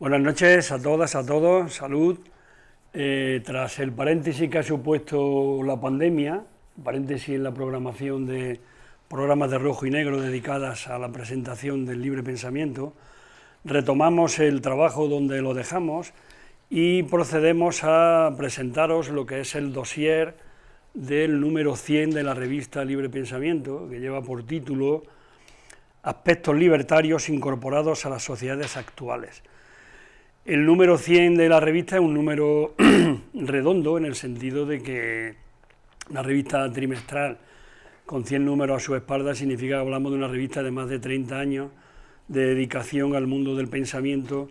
Buenas noches a todas, a todos, salud. Eh, tras el paréntesis que ha supuesto la pandemia, paréntesis en la programación de programas de rojo y negro dedicadas a la presentación del libre pensamiento, retomamos el trabajo donde lo dejamos y procedemos a presentaros lo que es el dossier del número 100 de la revista Libre Pensamiento, que lleva por título Aspectos libertarios incorporados a las sociedades actuales. El número 100 de la revista es un número redondo en el sentido de que una revista trimestral con 100 números a su espalda significa que hablamos de una revista de más de 30 años de dedicación al mundo del pensamiento,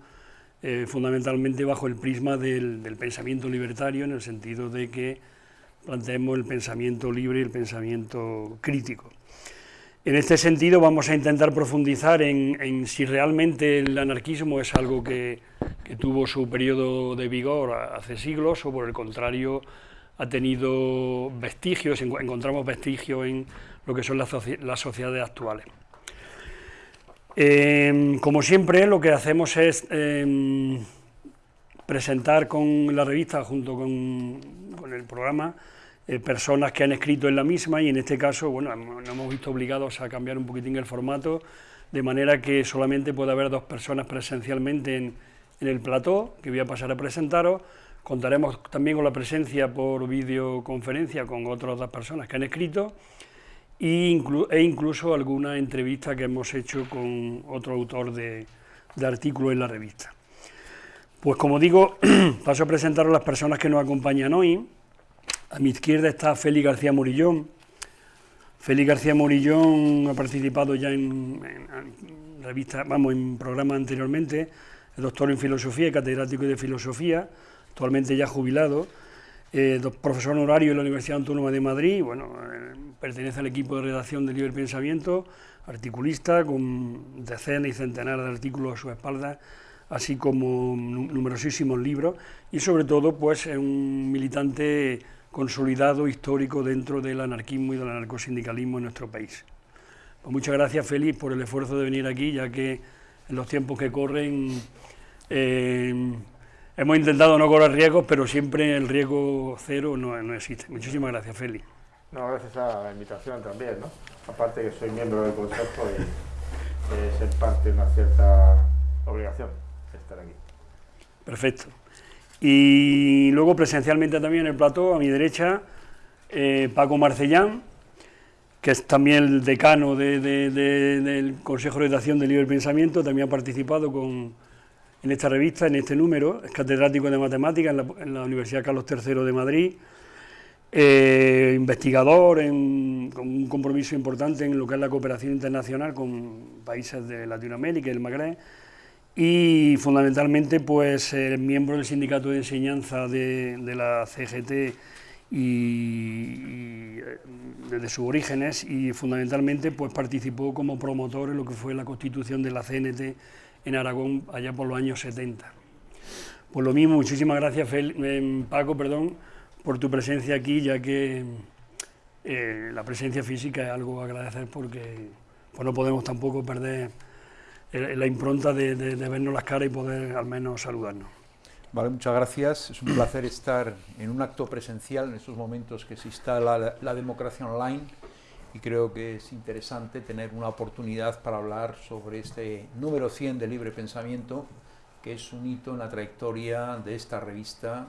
eh, fundamentalmente bajo el prisma del, del, pensamiento libertario, en el sentido de que planteemos el pensamiento libre y el pensamiento crítico. En este sentido vamos a intentar profundizar en, si realmente el anarquismo es algo que, tuvo su periodo de vigor hace siglos o por el contrario ha tenido vestigios, encontramos vestigios en lo que son las, sociedades actuales. Em, como siempre lo que hacemos es em, presentar con la revista junto con el programa eh, personas que han escrito en la misma y en este caso, bueno, nos hemos visto obligados a cambiar un poquitín el formato, de manera que solamente puede haber dos personas presencialmente en, el plató, que voy a pasar a presentaros, contaremos también con la presencia por videoconferencia con otras dos personas que han escrito, e, incluso alguna entrevista que hemos hecho con otro autor de, de artículos en la revista. Pues como digo, paso a presentaros las personas que nos acompañan hoy. A mi izquierda está Félix García Morillón. Félix García Morillón ha participado ya en, revistas, vamos, en programas anteriormente, es doctor en filosofía y catedrático de filosofía, actualmente ya jubilado, eh, profesor honorario en la Universidad Autónoma de Madrid, bueno, eh, pertenece al equipo de redacción de Libre Pensamiento, articulista con decenas y centenares de artículos a su espalda, así como numerosísimos libros. Y sobre todo pues es un militante consolidado histórico dentro del anarquismo y del anarcosindicalismo en nuestro país. Pues muchas gracias, Félix, por el esfuerzo de venir aquí, ya que en los tiempos que corren eh, hemos intentado no correr riesgos, pero siempre el riesgo cero no, no existe. Muchísimas gracias, Félix. No, gracias a la invitación también, ¿no? Aparte que soy miembro del Consejo y eh, ser parte de una cierta obligación estar aquí. Perfecto. Y luego presencialmente también en el plató, a mi derecha, eh, Paco Marcellán, que es también el decano del Consejo de Redacción del Libre Pensamiento, también ha participado con, en esta revista, en este número, es catedrático de Matemáticas en la, Universidad Carlos III de Madrid, eh, investigador con un compromiso importante en lo que es la cooperación internacional con países de Latinoamérica y el Magreb, y fundamentalmente pues miembro del sindicato de enseñanza de, la CGT y, desde sus orígenes y fundamentalmente pues participó como promotor en lo que fue la constitución de la CNT en Aragón allá por los años 70. Pues lo mismo, muchísimas gracias eh, Paco perdón, por tu presencia aquí, ya que eh, la presencia física es algo a agradecer porque pues no podemos tampoco perder la impronta de, vernos las caras y poder al menos saludarnos. Vale, muchas gracias. Es un placer estar en un acto presencial en estos momentos que se instala la, democracia online y creo que es interesante tener una oportunidad para hablar sobre este número 100 de Libre Pensamiento, que es un hito en la trayectoria de esta revista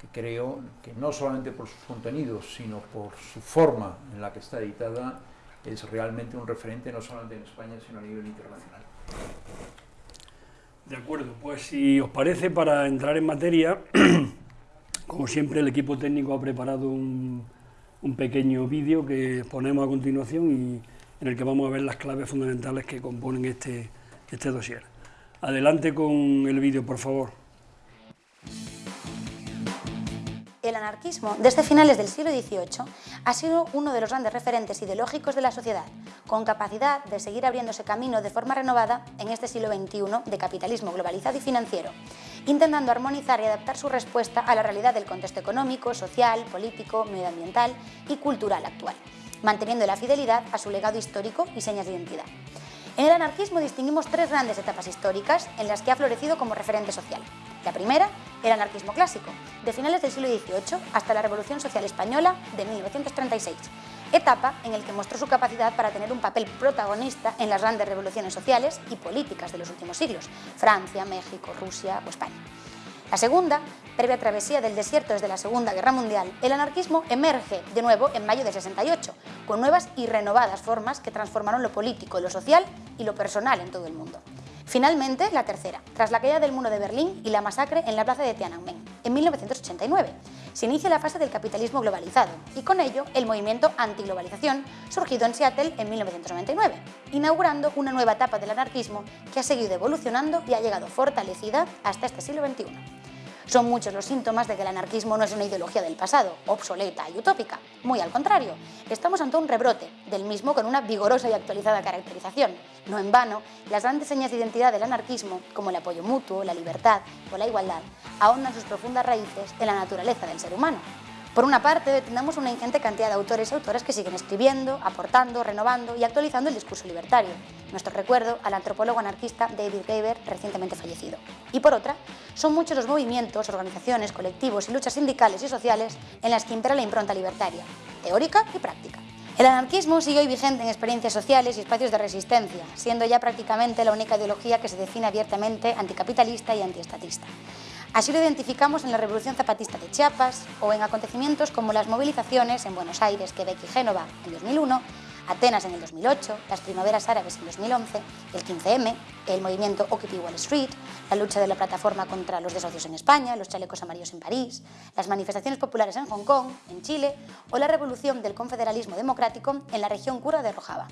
que creo que no solamente por sus contenidos, sino por su forma en la que está editada, es realmente un referente no solamente en España, sino a nivel internacional. De acuerdo, pues si os parece, para entrar en materia, como siempre el equipo técnico ha preparado un, pequeño vídeo que ponemos a continuación y en el que vamos a ver las claves fundamentales que componen este, este dossier. Adelante con el vídeo, por favor. El anarquismo, desde finales del siglo XVIII, ha sido uno de los grandes referentes ideológicos de la sociedad, con capacidad de seguir abriéndose camino de forma renovada en este siglo XXI de capitalismo globalizado y financiero, intentando armonizar y adaptar su respuesta a la realidad del contexto económico, social, político, medioambiental y cultural actual, manteniendo la fidelidad a su legado histórico y señas de identidad. En el anarquismo distinguimos tres grandes etapas históricas en las que ha florecido como referente social. La primera, el anarquismo clásico, de finales del siglo XVIII hasta la Revolución Social Española de 1936, etapa en la que mostró su capacidad para tener un papel protagonista en las grandes revoluciones sociales y políticas de los últimos siglos, Francia, México, Rusia o España. La segunda, previa travesía del desierto desde la Segunda Guerra Mundial, el anarquismo emerge de nuevo en mayo de 68, con nuevas y renovadas formas que transformaron lo político, lo social y lo personal en todo el mundo. Finalmente, la tercera, tras la caída del muro de Berlín y la masacre en la plaza de Tiananmen, en 1989, se inicia la fase del capitalismo globalizado y con ello el movimiento antiglobalización surgido en Seattle en 1999, inaugurando una nueva etapa del anarquismo que ha seguido evolucionando y ha llegado fortalecida hasta este siglo XXI. Son muchos los síntomas de que el anarquismo no es una ideología del pasado, obsoleta y utópica. Muy al contrario, estamos ante un rebrote del mismo con una vigorosa y actualizada caracterización. No en vano, las grandes señas de identidad del anarquismo, como el apoyo mutuo, la libertad o la igualdad, ahondan sus profundas raíces en la naturaleza del ser humano. Por una parte, tenemos una ingente cantidad de autores y autoras que siguen escribiendo, aportando, renovando y actualizando el discurso libertario. Nuestro recuerdo al antropólogo anarquista David Graeber, recientemente fallecido. Y por otra, son muchos los movimientos, organizaciones, colectivos y luchas sindicales y sociales en las que impera la impronta libertaria, teórica y práctica. El anarquismo sigue hoy vigente en experiencias sociales y espacios de resistencia, siendo ya prácticamente la única ideología que se define abiertamente anticapitalista y antiestatista. Así lo identificamos en la Revolución Zapatista de Chiapas o en acontecimientos como las movilizaciones en Buenos Aires, Quebec y Génova en 2001, Atenas en el 2008, las primaveras árabes en 2011, el 15M, el movimiento Occupy Wall Street, la lucha de la plataforma contra los desocios en España, los chalecos amarillos en París, las manifestaciones populares en Hong Kong, en Chile o la revolución del confederalismo democrático en la región cura de Rojava.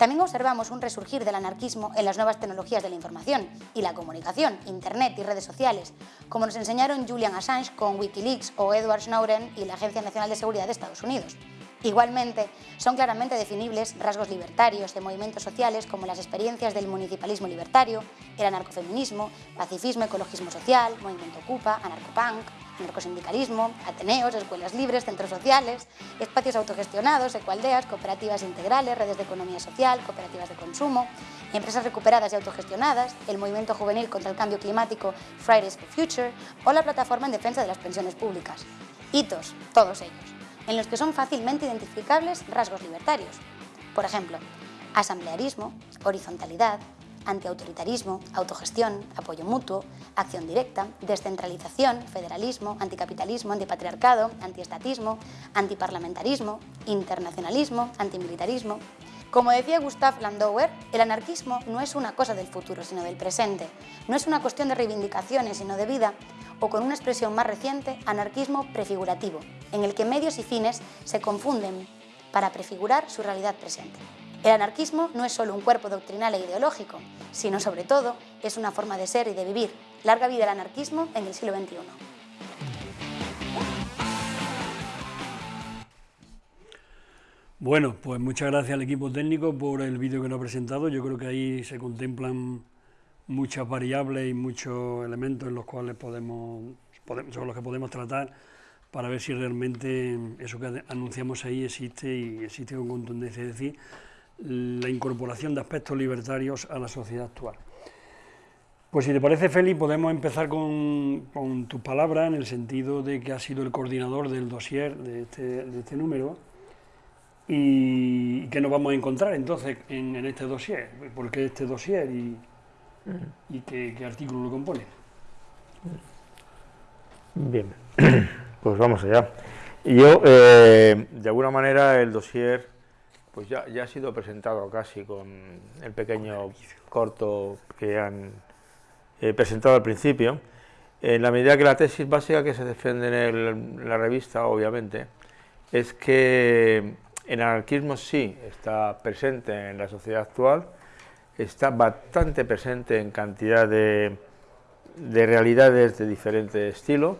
También observamos un resurgir del anarquismo en las nuevas tecnologías de la información y la comunicación, Internet y redes sociales, como nos enseñaron Julian Assange con Wikileaks o Edward Snowden y la Agencia Nacional de Seguridad de Estados Unidos. Igualmente, son claramente definibles rasgos libertarios de movimientos sociales como las experiencias del municipalismo libertario, el anarcofeminismo, pacifismo, ecologismo social, movimiento Ocupa, anarcopunk, anarcosindicalismo, ateneos, escuelas libres, centros sociales, espacios autogestionados, ecualdeas, cooperativas integrales, redes de economía social, cooperativas de consumo, empresas recuperadas y autogestionadas, el movimiento juvenil contra el cambio climático Fridays for Future o la plataforma en defensa de las pensiones públicas. Hitos, todos ellos, en los que son fácilmente identificables rasgos libertarios. Por ejemplo, asamblearismo, horizontalidad, antiautoritarismo, autogestión, apoyo mutuo, acción directa, descentralización, federalismo, anticapitalismo, antipatriarcado, antiestatismo, antiparlamentarismo, internacionalismo, antimilitarismo. Como decía Gustav Landauer, el anarquismo no es una cosa del futuro, sino del presente. No es una cuestión de reivindicaciones, sino de vida, o con una expresión más reciente, anarquismo prefigurativo, en el que medios y fines se confunden para prefigurar su realidad presente. El anarquismo no es solo un cuerpo doctrinal e ideológico, sino sobre todo es una forma de ser y de vivir. Larga vida al anarquismo en el siglo XXI. Bueno, pues muchas gracias al equipo técnico por el vídeo que nos ha presentado. Yo creo que ahí se contemplan muchas variables y muchos elementos en los cuales podemos, sobre los que podemos tratar para ver si realmente eso que anunciamos ahí existe y existe con contundencia. Es decir, la incorporación de aspectos libertarios a la sociedad actual. Pues si te parece, Félix, podemos empezar con, con tus palabras en el sentido de que has sido el coordinador del dossier de este, de este número y qué nos vamos a encontrar entonces en, en este dossier, por qué este dossier y, y qué, qué artículo lo compone. Bien, pues vamos allá. Yo, eh, de alguna manera, el dossier pues ya, ya ha sido presentado casi con el pequeño corto que han eh, presentado al principio. En la medida que la tesis básica que se defiende en, el- en la revista, obviamente, es que el anarquismo sí está presente en la sociedad actual, está bastante presente en cantidad de, de realidades de diferente estilo,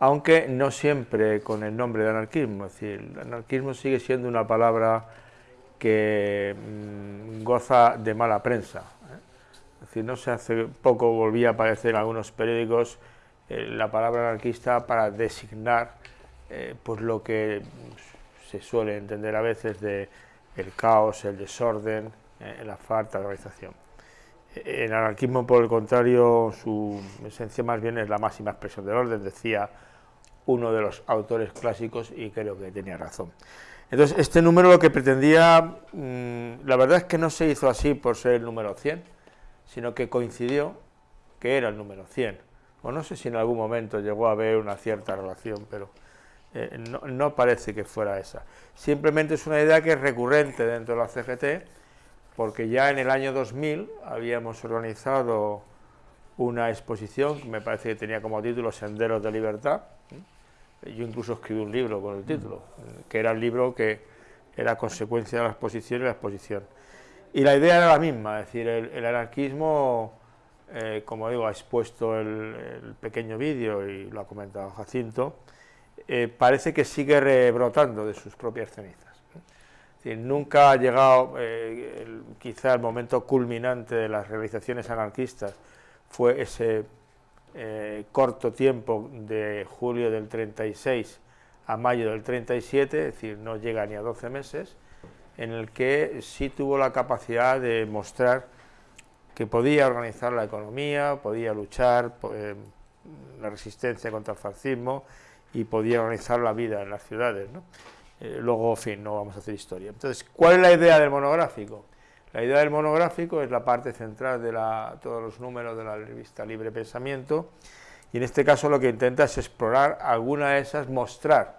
aunque no siempre con el nombre de anarquismo. Es decir, el anarquismo sigue siendo una palabra que mm, goza de mala prensa. ¿eh? Es decir, no sé, hace poco volvía a aparecer en algunos periódicos eh, la palabra anarquista para designar eh, pues lo que se suele entender a veces de el caos, el desorden, en la falta de organización. El anarquismo, por el contrario, su esencia más bien es la máxima expresión del orden, decía uno de los autores clásicos y creo que tenía razón. Entonces, este número lo que pretendía, mm, la verdad es que no se hizo así por ser el número 100, sino que coincidió que era el número 100. O no sé si en algún momento llegó a haber una cierta relación, pero eh, no, no, parece que fuera esa. Simplemente es una idea que es recurrente dentro de la CGT, porque ya en el año 2000 habíamos organizado una exposición que me parece que tenía como título Senderos de Libertad, yo incluso escribí un libro con el título, que era el libro que era consecuencia de la exposición y la exposición. Y la idea era la misma, es decir, el, anarquismo, eh, como digo, ha expuesto el, pequeño vídeo y lo ha comentado Jacinto, eh, parece que sigue rebrotando de sus propias cenizas. nunca ha llegado, eh, quizá el momento culminante de las realizaciones anarquistas fue ese eh, corto tiempo de julio del 36 a mayo del 37, es decir, no llega ni a 12 meses, en el que sí tuvo la capacidad de mostrar que podía organizar la economía, podía luchar eh, la resistencia contra el fascismo y podía organizar la vida en las ciudades. Eh, luego, en fin, no vamos a hacer historia. Entonces, ¿cuál es la idea del monográfico? La idea del monográfico es la parte central de todos los números de la revista Libre Pensamiento y en este caso lo que intenta es explorar alguna de esas, mostrar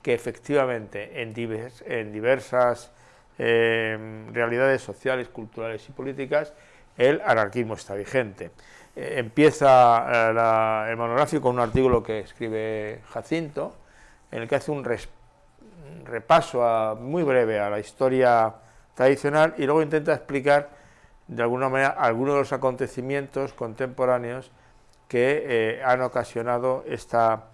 que efectivamente en, diversas eh, realidades sociales, culturales y políticas el anarquismo está vigente. Eh, empieza eh, el monográfico con un artículo que escribe Jacinto, en el que hace un repaso muy breve a la historia tradicional y luego intenta explicar de alguna manera algunos de los acontecimientos contemporáneos que eh, han ocasionado esta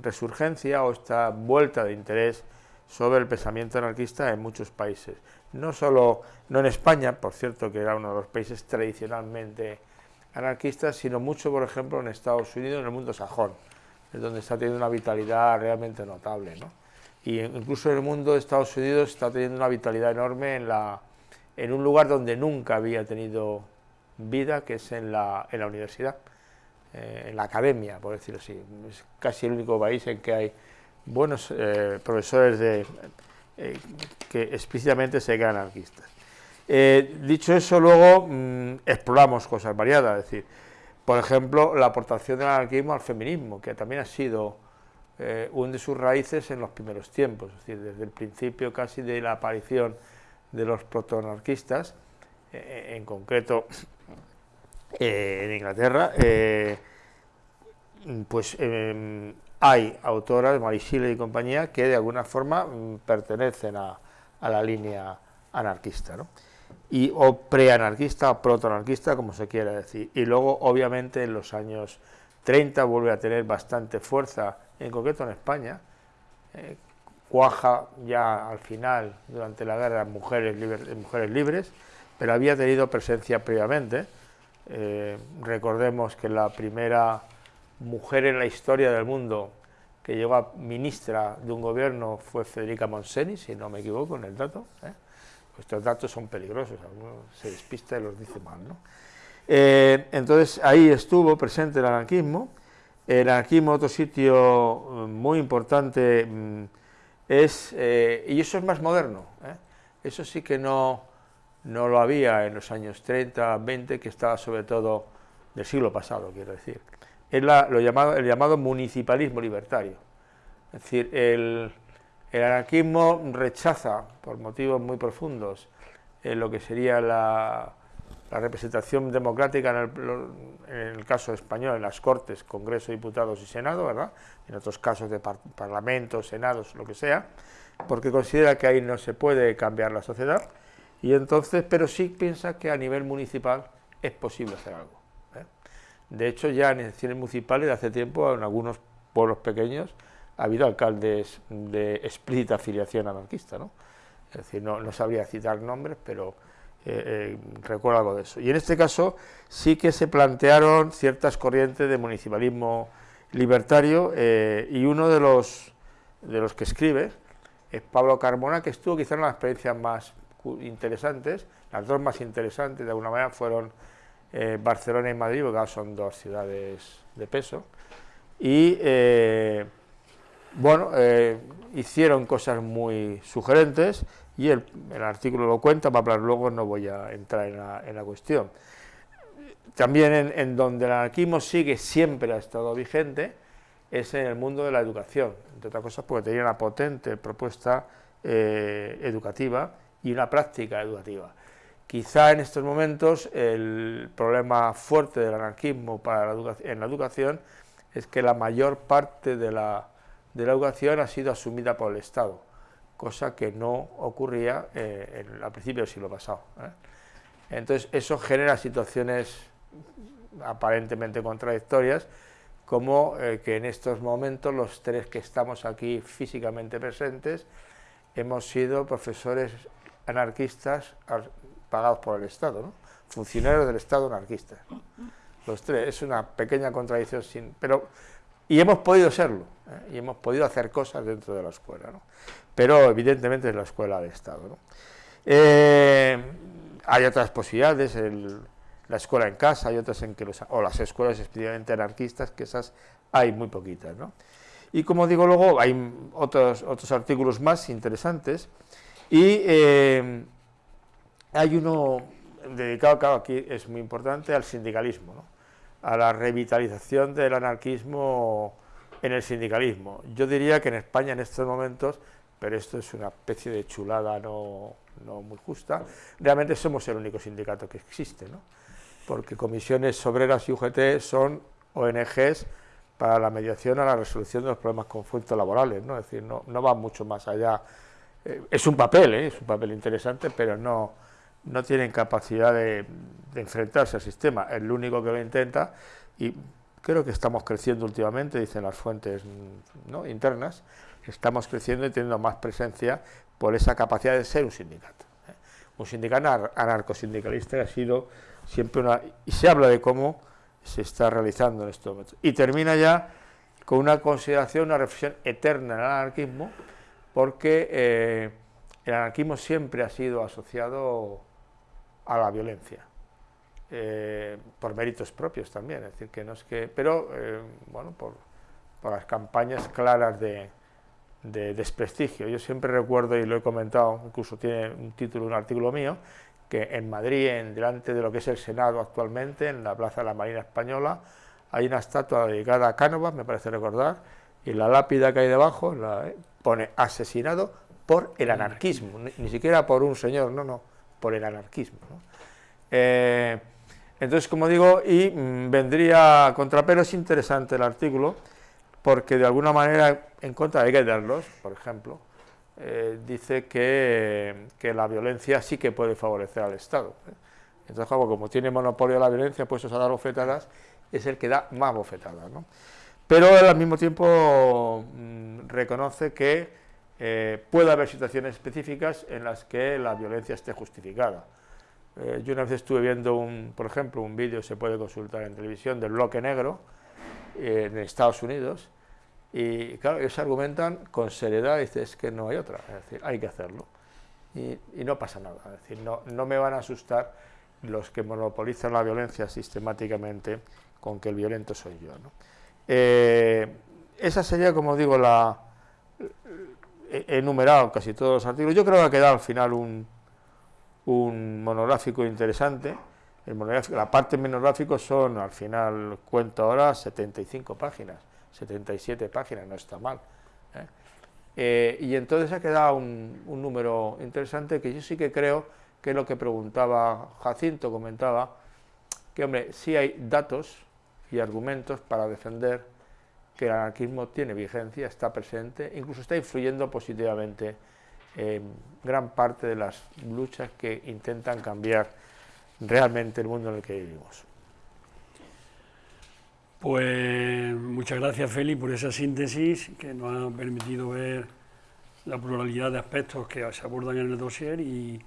resurgencia o esta vuelta de interés sobre el pensamiento anarquista en muchos países. No solo, no en España, por cierto, que era uno de los países tradicionalmente anarquistas, sino mucho, por ejemplo, en Estados Unidos, en el mundo sajón, es donde está teniendo una vitalidad realmente notable. ¿no? Y incluso el mundo de Estados Unidos está teniendo una vitalidad enorme en, la, en un lugar donde nunca había tenido vida, que es en la, en la universidad, eh, en la academia, por decirlo así. Es casi el único país en que hay buenos eh, profesores de, eh, que explícitamente se quedan anarquistas. dicho eso, luego mm, exploramos cosas variadas, es decir, por ejemplo, la aportación del anarquismo al feminismo, que también ha sido eh, hunde sus raíces en los primeros tiempos, es decir, desde el principio casi de la aparición de los protoanarquistas, eh, en concreto eh, en Inglaterra, pues em, hay autoras, Marisile y compañía, que de alguna forma mm, pertenecen a, la línea anarquista, y, o preanarquista o protoanarquista, como se quiera decir. Y luego, obviamente, en los años 30 vuelve a tener bastante fuerza en concreto en España, eh, cuaja ya al final, durante la guerra, mujeres, mujeres libres, pero había tenido presencia previamente. Eh, recordemos que la primera mujer en la historia del mundo que llegó a ministra de un gobierno fue Federica Monseni, si no me equivoco en el dato. ¿eh? Estos datos son peligrosos, algunos se despista y los dice mal. ¿no? Entonces ahí estuvo presente el anarquismo, el anarquismo, otro sitio eh, muy importante, mm, es, eh, y eso es más moderno, ¿eh? eso sí que no, no lo había en los años 30, 20, que estaba sobre todo del siglo pasado, quiero decir. Es lo llamado, el llamado municipalismo libertario. Es decir, el anarquismo rechaza, por motivos muy profundos, lo que sería la, la representación democrática en el, caso español, en las Cortes, Congreso, Diputados y Senado, ¿verdad? En otros casos de Parlamentos, Senados, lo que sea, porque considera que ahí no se puede cambiar la sociedad, y entonces, pero sí piensa que a nivel municipal es posible hacer algo. ¿eh? De hecho, ya en elecciones municipales de hace tiempo, en algunos pueblos pequeños, ha habido alcaldes de explícita afiliación anarquista, ¿no? Es decir, no, no sabría citar nombres, pero eh, eh, recuerdo algo de eso. Y en este caso sí que se plantearon ciertas corrientes de municipalismo libertario eh, y uno de los, de los que escribe es Pablo Carmona, que estuvo quizá en las experiencias más interesantes, las dos más interesantes de alguna manera fueron eh, Barcelona y Madrid, porque son dos ciudades de peso, y bueno, hicieron cosas muy sugerentes, y el, artículo lo cuenta, para hablar luego no voy a entrar en la, cuestión. También en, donde el anarquismo sigue siempre ha estado vigente, es en el mundo de la educación, entre otras cosas porque tenía una potente propuesta educativa y una práctica educativa. Quizá en estos momentos el problema fuerte del anarquismo para en la educación es que la mayor parte de la, educación ha sido asumida por el Estado, cosa que no ocurría eh, en, al principio del siglo pasado. ¿eh? Entonces eso genera situaciones aparentemente contradictorias, como eh, que en estos momentos los tres que estamos aquí físicamente presentes hemos sido profesores anarquistas pagados por el Estado, funcionarios del Estado anarquistas. Los tres, es una pequeña contradicción, pero y hemos podido serlo, ¿eh? y hemos podido hacer cosas dentro de la escuela. Pero evidentemente es la escuela de Estado. ¿no? Eh, hay otras posibilidades, la escuela en casa, hay otras en que los, o las escuelas especialmente anarquistas, que esas hay muy poquitas. ¿no? Y como digo luego, hay otros, otros artículos más interesantes, y eh, hay uno dedicado, claro, aquí es muy importante, al sindicalismo, a la revitalización del anarquismo en el sindicalismo. Yo diría que en España en estos momentos, pero esto es una especie de chulada no, muy justa, realmente somos el único sindicato que existe, ¿no? porque comisiones obreras y UGT son ONGs para la mediación a la resolución de los problemas conflictos laborales, ¿no? es decir, no, no va mucho más allá. Eh, es un papel, ¿eh? es un papel interesante, pero no, no tienen capacidad de, enfrentarse al sistema, es el único que lo intenta y creo que estamos creciendo últimamente, dicen las fuentes internas, estamos creciendo y teniendo más presencia por esa capacidad de ser un sindicato. ¿eh? Un sindicato anarcosindicalista ha sido siempre una... y se habla de cómo se está realizando en estos momentos. Y termina ya con una consideración, una reflexión eterna en el anarquismo, porque eh, el anarquismo siempre ha sido asociado a la violencia, eh, por méritos propios también, es decir, que no es que, pero bueno, por, las campañas claras de, desprestigio. Yo siempre recuerdo, y lo he comentado, incluso tiene un título, un artículo mío, que en Madrid, en, delante de lo que es el Senado actualmente, en la Plaza de la Marina Española, hay una estatua dedicada a Cánovas, me parece recordar, y la lápida que hay debajo la, eh, pone asesinado por el anarquismo, ni, siquiera por un señor, no, no, por el anarquismo. Eh, entonces, como digo, y mm, vendría contra, pero es interesante el artículo, porque de alguna manera, en contra de Gelderlos, por ejemplo, eh, dice que, la violencia sí que puede favorecer al Estado. ¿eh? Entonces, como, tiene monopolio la violencia, puestos a dar bofetadas, es el que da más bofetadas. Pero al mismo tiempo mm, reconoce que eh, puede haber situaciones específicas en las que la violencia esté justificada. Eh, yo una vez estuve viendo, un, por ejemplo, un vídeo, se puede consultar en televisión, del bloque negro eh, en Estados Unidos, y claro, ellos argumentan con seriedad, y es que no hay otra, es decir, hay que hacerlo. Y, no pasa nada, es decir, no, no, me van a asustar los que monopolizan la violencia sistemáticamente con que el violento soy yo. esa sería, como digo, la, he enumerado casi todos los artículos. Yo creo que ha quedado al final un, un monográfico interesante. La parte monográfico son, al final, cuento ahora, 75 páginas, 77 páginas, no está mal. ¿eh? Eh, y entonces ha quedado un, un, número interesante que yo sí que creo que es lo que preguntaba Jacinto, comentaba, que hombre, sí hay datos y argumentos para defender que el anarquismo tiene vigencia, está presente, incluso está influyendo positivamente en gran parte de las luchas que intentan cambiar realmente el mundo en el que vivimos. Pues muchas gracias Feli por esa síntesis que nos ha permitido ver la pluralidad de aspectos que se abordan en el dossier y,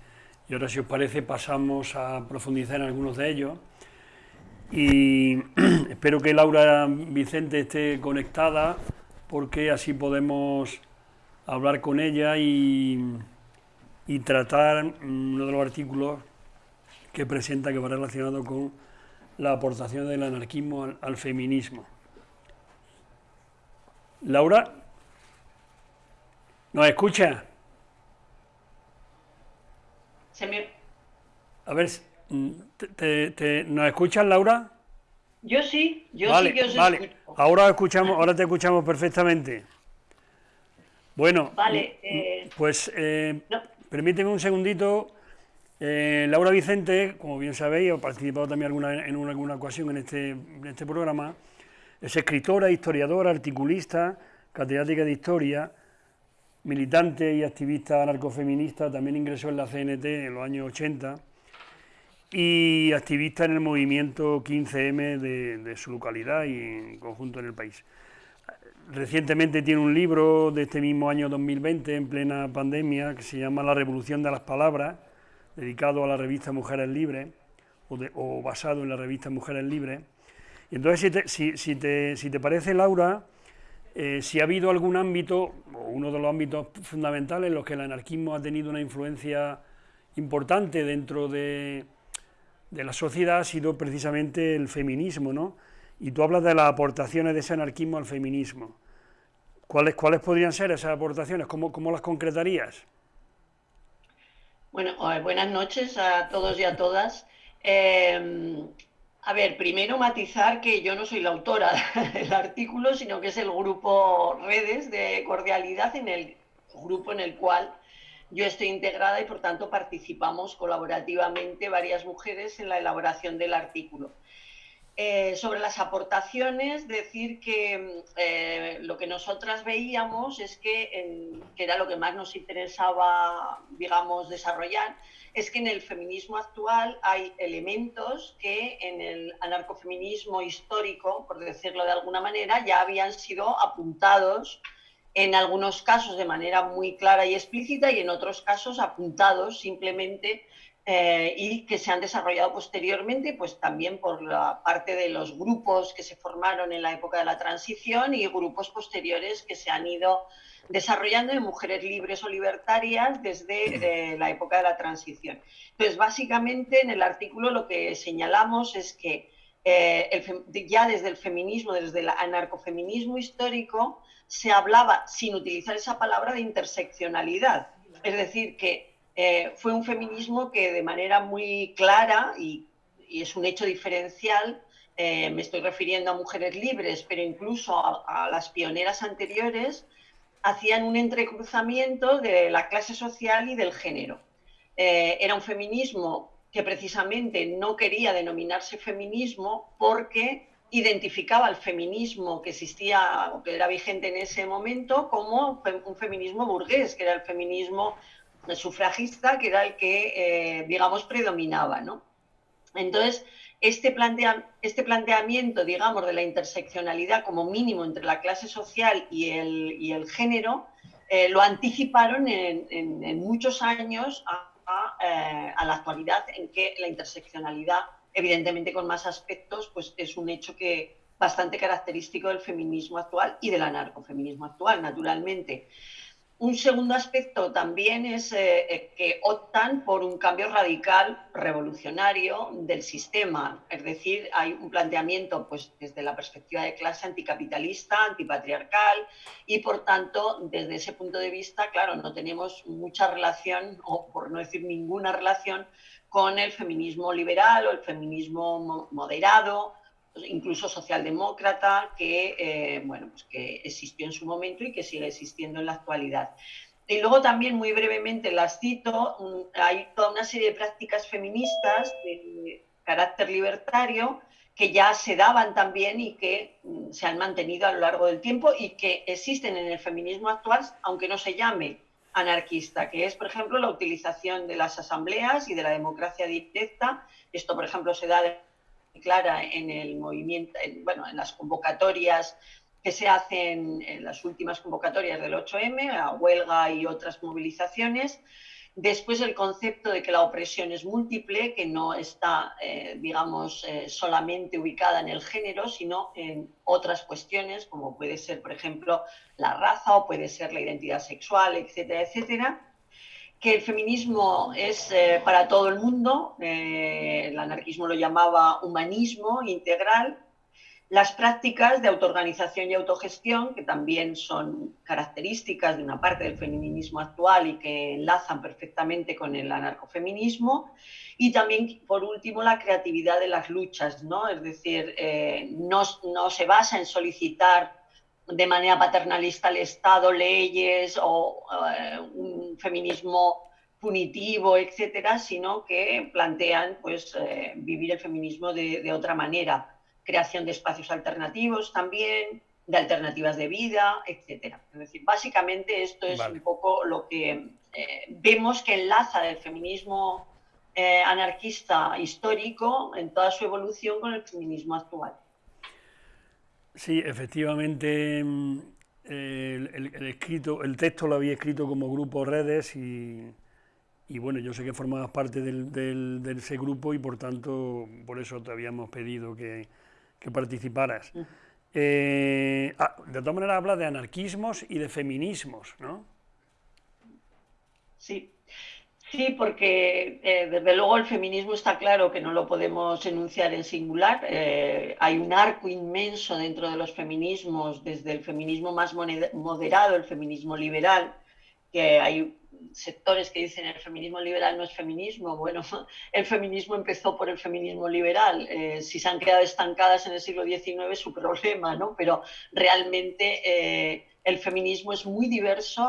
y ahora si os parece pasamos a profundizar en algunos de ellos y espero que Laura Vicente esté conectada porque así podemos hablar con ella y, y tratar mm, uno de los artículos que presenta que va relacionado con la aportación del anarquismo al, feminismo. Laura, ¿nos escucha? A ver, mm, te, ¿nos escuchas, Laura? Yo sí, yo sí que os vale. Ahora escuchamos, ahora te escuchamos perfectamente. Bueno, vale, eh, pues eh, permíteme un segundito. Eh, Laura Vicente, como bien sabéis, ha participado también en alguna ocasión este, en este programa. Es escritora, historiadora, articulista, catedrática de historia, militante y activista anarcofeminista. También ingresó en la CNT en los años 80 y activista en el movimiento 15M de, su localidad y en conjunto en el país. Recientemente tiene un libro de este mismo año 2020, en plena pandemia, que se llama La Revolución de las Palabras, dedicado a la revista Mujeres Libres, o, basado en la revista Mujeres Libres. Y entonces, si te, parece, Laura, eh, si ha habido algún ámbito, o uno de los ámbitos fundamentales en los que el anarquismo ha tenido una influencia importante dentro de, la sociedad ha sido precisamente el feminismo, ¿no? Y tú hablas de las aportaciones de ese anarquismo al feminismo. ¿Cuáles, cuáles podrían ser esas aportaciones? ¿Cómo, cómo las concretarías? Bueno, buenas noches a todos y a todas. Em, a ver, primero matizar que yo no soy la autora del artículo, sino que es el grupo Redes de Cordialidad, en el grupo en el cual yo estoy integrada y por tanto participamos colaborativamente varias mujeres en la elaboración del artículo. Eh, sobre las aportaciones, decir que eh, lo que nosotras veíamos es que, que, era lo que más nos interesaba, digamos, desarrollar, es que en el feminismo actual hay elementos que en el anarcofeminismo histórico, por decirlo de alguna manera, ya habían sido apuntados en algunos casos de manera muy clara y explícita y en otros casos apuntados simplemente eh, y que se han desarrollado posteriormente, pues también por la parte de los grupos que se formaron en la época de la transición y grupos posteriores que se han ido desarrollando de mujeres libres o libertarias desde la época de la transición. Entonces, básicamente en el artículo lo que señalamos es que eh, ya desde el feminismo, desde el anarcofeminismo histórico, se hablaba, sin utilizar esa palabra, de interseccionalidad. Es decir, que eh, fue un feminismo que de manera muy clara, y, es un hecho diferencial, eh, me estoy refiriendo a mujeres libres, pero incluso a, las pioneras anteriores, hacían un entrecruzamiento de la clase social y del género. Eh, era un feminismo que precisamente no quería denominarse feminismo porque identificaba el feminismo que existía o que era vigente en ese momento como un feminismo burgués, que era el feminismo sufragista, que era el que, eh, digamos, predominaba. ¿no? Entonces, este, plantea, este planteamiento, digamos, de la interseccionalidad como mínimo entre la clase social y el, y el género, eh, lo anticiparon en, muchos años a, a, eh, a la actualidad en que la interseccionalidad evidentemente con más aspectos, pues es un hecho que bastante característico del feminismo actual y del anarcofeminismo actual, naturalmente. Un segundo aspecto también es eh, eh, que optan por un cambio radical revolucionario del sistema, es decir, hay un planteamiento pues, desde la perspectiva de clase anticapitalista, antipatriarcal y por tanto, desde ese punto de vista, claro, no tenemos mucha relación, o por no decir ninguna relación, con el feminismo liberal o el feminismo moderado, incluso socialdemócrata, que, eh, bueno, pues que existió en su momento y que sigue existiendo en la actualidad. Y luego también, muy brevemente, las cito, hay toda una serie de prácticas feministas de carácter libertario que ya se daban también y que mm, se han mantenido a lo largo del tiempo y que existen en el feminismo actual, aunque no se llame anarquista, que es, por ejemplo, la utilización de las asambleas y de la democracia directa. Esto, por ejemplo, se da clara en el movimiento, bueno, en las convocatorias que se hacen en las últimas convocatorias del 8M, a huelga y otras movilizaciones, Después el concepto de que la opresión es múltiple, que no está, eh, digamos, eh, solamente ubicada en el género, sino en otras cuestiones, como puede ser, por ejemplo, la raza o puede ser la identidad sexual, etcétera, etcétera que el feminismo es eh, para todo el mundo, eh, el anarquismo lo llamaba humanismo integral, las prácticas de autoorganización y autogestión, que también son características de una parte del feminismo actual y que enlazan perfectamente con el anarcofeminismo, y también, por último, la creatividad de las luchas, ¿no? es decir, eh, no, no se basa en solicitar de manera paternalista al Estado leyes o eh, un feminismo punitivo, etcétera, sino que plantean pues, eh, vivir el feminismo de, otra manera. Creación de espacios alternativos también, de alternativas de vida, etcétera. Es decir, básicamente esto es un poco lo que eh, vemos que enlaza el feminismo anarquista histórico en toda su evolución con el feminismo actual. Sí, efectivamente, mm, el, escrito, el texto lo había escrito como grupo Redes y, bueno, yo sé que formabas parte de ese grupo y por tanto, por eso te habíamos pedido que, participaras. Eh, ah, de todas maneras habla de anarquismos y de feminismos, ¿no? Sí, Sí, porque eh, desde luego el feminismo está claro que no lo podemos enunciar en singular. Eh, hay un arco inmenso dentro de los feminismos, desde el feminismo más moderado, el feminismo liberal, que hay sectores que dicen el feminismo liberal no es feminismo. Bueno, el feminismo empezó por el feminismo liberal. Eh, si se han quedado estancadas en el siglo XIX su problema, ¿no? Pero realmente el feminismo es muy diverso,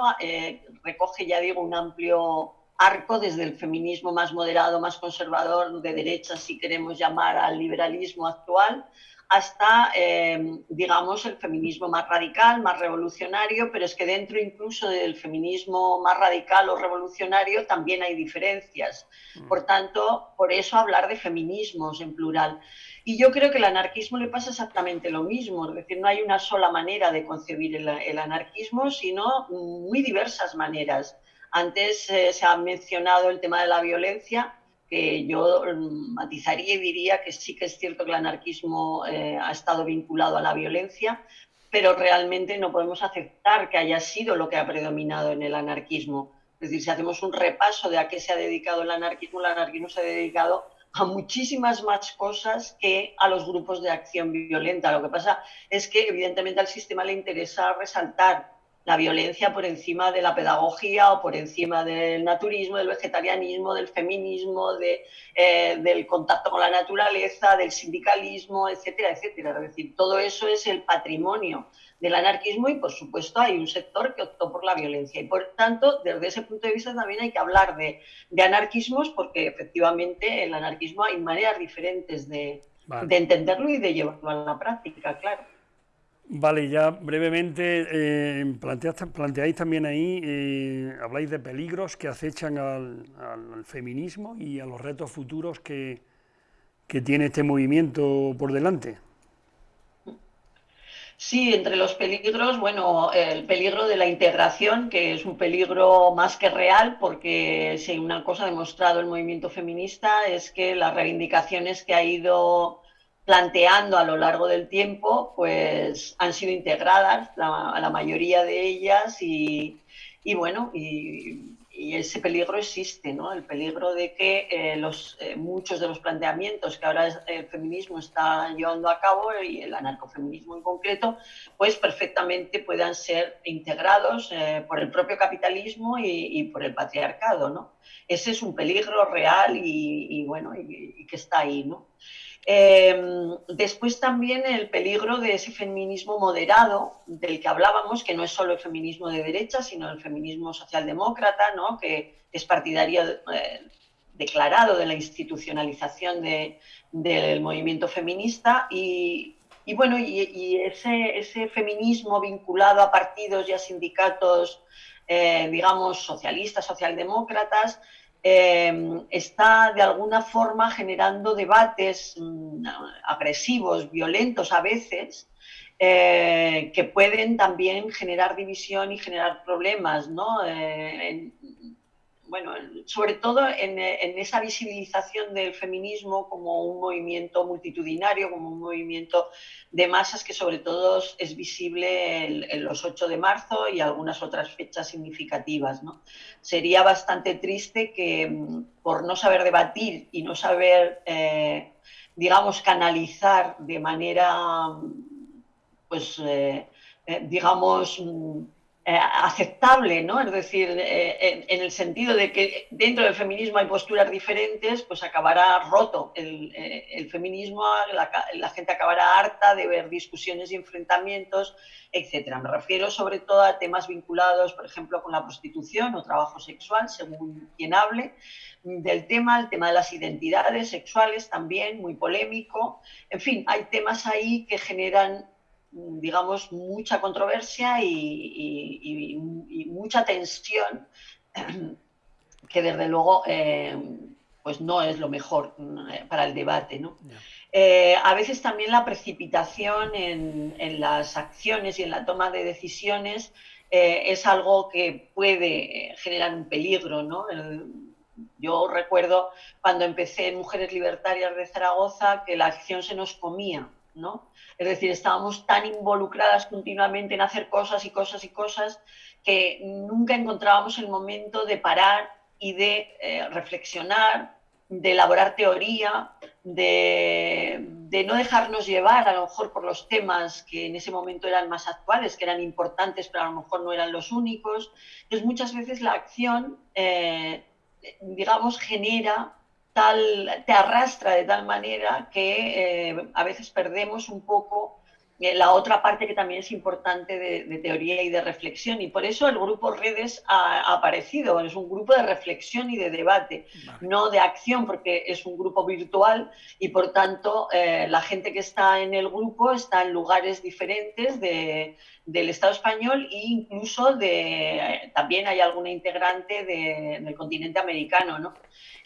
recoge, ya digo, un amplio arco desde el feminismo más moderado, más conservador, de derecha, si queremos llamar al liberalismo actual, hasta, eh, digamos, el feminismo más radical, más revolucionario, pero es que dentro incluso del feminismo más radical o revolucionario también hay diferencias. Mm. Por tanto, por eso hablar de feminismos en plural. Y yo creo que el anarquismo le pasa exactamente lo mismo, es decir, no hay una sola manera de concebir el anarquismo, sino muy diversas maneras. Antes eh, se ha mencionado el tema de la violencia, que yo mm, matizaría y diría que sí que es cierto que el anarquismo eh, ha estado vinculado a la violencia, pero realmente no podemos aceptar que haya sido lo que ha predominado en el anarquismo. Es decir, si hacemos un repaso de a qué se ha dedicado el anarquismo, el anarquismo se ha dedicado a muchísimas más cosas que a los grupos de acción violenta. Lo que pasa es que evidentemente al sistema le interesa resaltar la violencia por encima de la pedagogía o por encima del naturismo, del vegetarianismo, del feminismo, de, eh, del contacto con la naturaleza, del sindicalismo, etcétera, etcétera. Es decir, todo eso es el patrimonio del anarquismo y, por supuesto, hay un sector que optó por la violencia. Y, por tanto, desde ese punto de vista también hay que hablar de, de anarquismos porque, efectivamente, el anarquismo hay maneras diferentes de, de entenderlo y de llevarlo a la práctica, claro. Vale, ya brevemente eh, planteáis también ahí, eh, habláis de peligros que acechan al, feminismo y a los retos futuros que, tiene este movimiento por delante. Sí, entre los peligros, bueno, el peligro de la integración, que es un peligro más que real, porque si una cosa ha demostrado el movimiento feminista es que las reivindicaciones que ha ido planteando a lo largo del tiempo, pues han sido integradas la, la mayoría de ellas y, bueno, y, ese peligro existe, ¿no? El peligro de que eh, los, eh, muchos de los planteamientos que ahora el feminismo está llevando a cabo y el anarcofeminismo en concreto, pues perfectamente puedan ser integrados eh, por el propio capitalismo y, por el patriarcado, ¿no? Ese es un peligro real y, y bueno, y, que está ahí, ¿no? Em, después también el peligro de ese feminismo moderado del que hablábamos, que no es solo el feminismo de derecha, sino el feminismo socialdemócrata, ¿no? que es partidario eh, declarado de la institucionalización del movimiento feminista y, bueno, y, ese, ese, feminismo vinculado a partidos y a sindicatos, eh, digamos, socialistas, socialdemócratas, Em, está de alguna forma generando debates mm, agresivos, violentos a veces, eh, que pueden también generar división y generar problemas, ¿no? Eh, bueno, sobre todo en, esa visibilización del feminismo como un movimiento multitudinario, como un movimiento de masas que sobre todo es visible en, los 8 de marzo y algunas otras fechas significativas. Sería bastante triste que mm, por no saber debatir y no saber, eh, digamos, canalizar de manera, pues, eh, eh, digamos, mm, eh, aceptable, ¿no? Es decir, eh, en, el sentido de que dentro del feminismo hay posturas diferentes, pues acabará roto el, eh, feminismo, la, gente acabará harta de ver discusiones y enfrentamientos, etc. Me refiero sobre todo a temas vinculados, por ejemplo, con la prostitución o trabajo sexual, según quien hable, del tema, el tema de las identidades sexuales también, muy polémico. En fin, hay temas ahí que generan digamos, mucha controversia y, mucha tensión, que desde luego eh, pues no es lo mejor eh, para el debate. Eh, a veces también la precipitación en, las acciones y en la toma de decisiones es algo que puede generar un peligro. yo recuerdo cuando empecé en Mujeres Libertarias de Zaragoza que la acción se nos comía. ¿No? Es decir, estábamos tan involucradas continuamente en hacer cosas y cosas y cosas que nunca encontrábamos el momento de parar y de eh, reflexionar, de elaborar teoría, de, no dejarnos llevar a lo mejor por los temas que en ese momento eran más actuales, que eran importantes, pero a lo mejor no eran los únicos. Entonces muchas veces la acción, eh, digamos, genera te arrastra de tal manera que eh, a veces perdemos un poco eh, la otra parte que también es importante de, teoría y de reflexión. Y por eso el grupo Redes ha, aparecido. Es un grupo de reflexión y de debate, no de acción, porque es un grupo virtual y por tanto eh, la gente que está en el grupo está en lugares diferentes del Estado español e incluso de, también hay alguna integrante del continente americano. ¿no?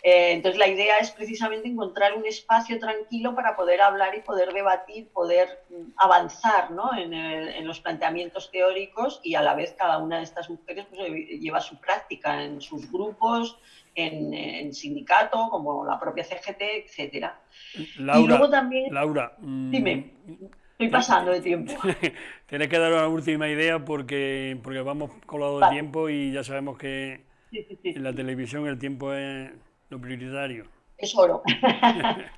Eh, entonces, la idea es precisamente encontrar un espacio tranquilo para poder hablar y poder debatir, poder mm, avanzar en, los planteamientos teóricos y a la vez cada una de estas mujeres pues, eh, lleva su práctica en sus grupos, en, sindicato, como la propia CGT, etc. Laura, y luego también... Laura, mm, dime. Estoy pasando de tiempo. Tienes que dar una última idea porque, porque vamos colado de tiempo y ya sabemos que en la televisión el tiempo es lo prioritario. Es oro.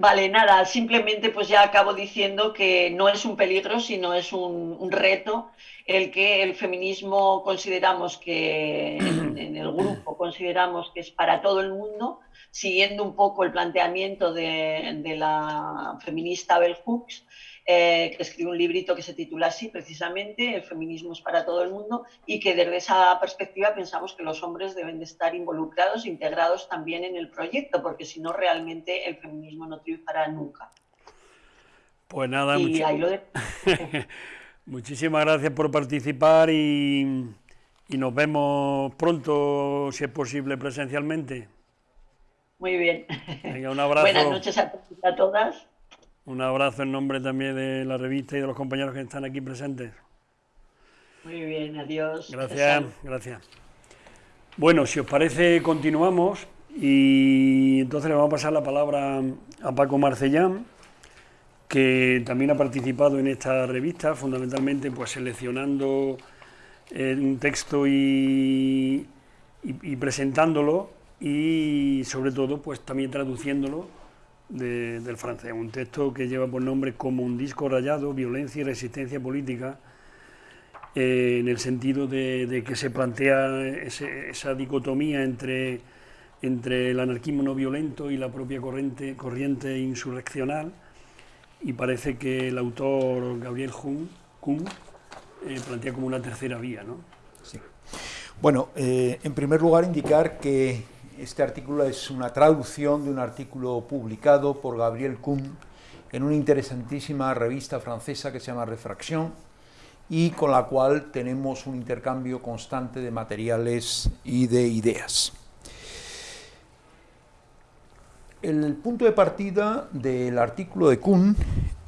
Vale, nada, simplemente pues ya acabo diciendo que no es un peligro, sino es un, reto el que el feminismo consideramos que, en, el grupo consideramos que es para todo el mundo, siguiendo un poco el planteamiento de, de la feminista Bell Hooks, eh, que escribe un librito que se titula así, precisamente, El feminismo es para todo el mundo, y que desde esa perspectiva pensamos que los hombres deben de estar involucrados, integrados también en el proyecto, porque si no, realmente el feminismo no triunfará nunca. Pues nada, muchísimas gracias por participar y, y nos vemos pronto, si es posible, presencialmente. Muy bien. Venga, un abrazo. Buenas noches a todas. Un abrazo en nombre también de la revista y de los compañeros que están aquí presentes. Muy bien, adiós. Gracias, gracias. Bueno, si os parece, continuamos y entonces le vamos a pasar la palabra a Paco Marcellán, que también ha participado en esta revista, fundamentalmente pues seleccionando eh, un texto y, y presentándolo y sobre todo pues también traduciéndolo del francés, un texto que lleva por nombre Como un disco rayado, violencia y resistencia política, eh, en el sentido de, que se plantea esa dicotomía entre, entre el anarquismo no violento y la propia corriente, corriente insurreccional, y parece que el autor Gabriel Kuhn, eh, plantea como una tercera vía. ¿no? Sí. Bueno, eh, en primer lugar indicar que este artículo es una traducción de un artículo publicado por Gabriel Kuhn en una interesantísima revista francesa que se llama Refracción y con la cual tenemos un intercambio constante de materiales y de ideas. El punto de partida del artículo de Kuhn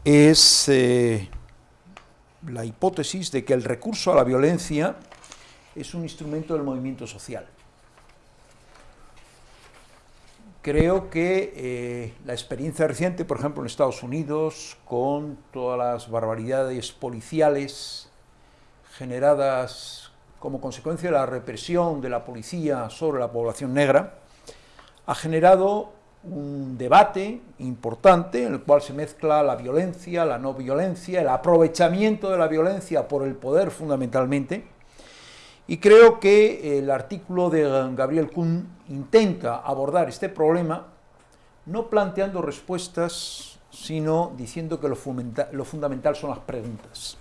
es eh, la hipótesis de que el recurso a la violencia es un instrumento del movimiento social creo que eh, la experiencia reciente, por ejemplo, en Estados Unidos, con todas las barbaridades policiales generadas como consecuencia de la represión de la policía sobre la población negra, ha generado un debate importante en el cual se mezcla la violencia, la no violencia, el aprovechamiento de la violencia por el poder fundamentalmente, y creo que el artículo de Gabriel Kuhn intenta abordar este problema no planteando respuestas, sino diciendo que lo, lo fundamental son las preguntas.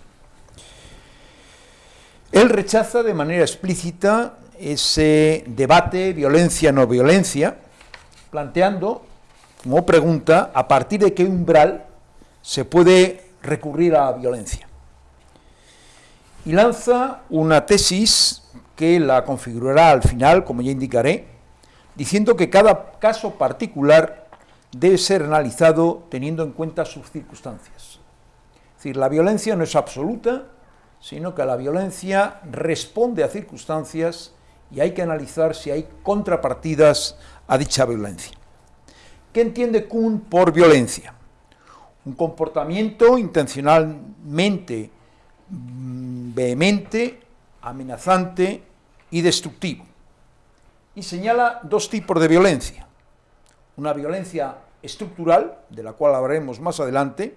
Él rechaza de manera explícita ese debate violencia-no violencia, planteando como pregunta a partir de qué umbral se puede recurrir a la violencia y lanza una tesis que la configurará al final, como ya indicaré, diciendo que cada caso particular debe ser analizado teniendo en cuenta sus circunstancias. Es decir, la violencia no es absoluta, sino que la violencia responde a circunstancias y hay que analizar si hay contrapartidas a dicha violencia. ¿Qué entiende Kuhn por violencia? Un comportamiento intencionalmente vehemente, amenazante y destructivo. Y señala dos tipos de violencia. Una violencia estructural, de la cual hablaremos más adelante,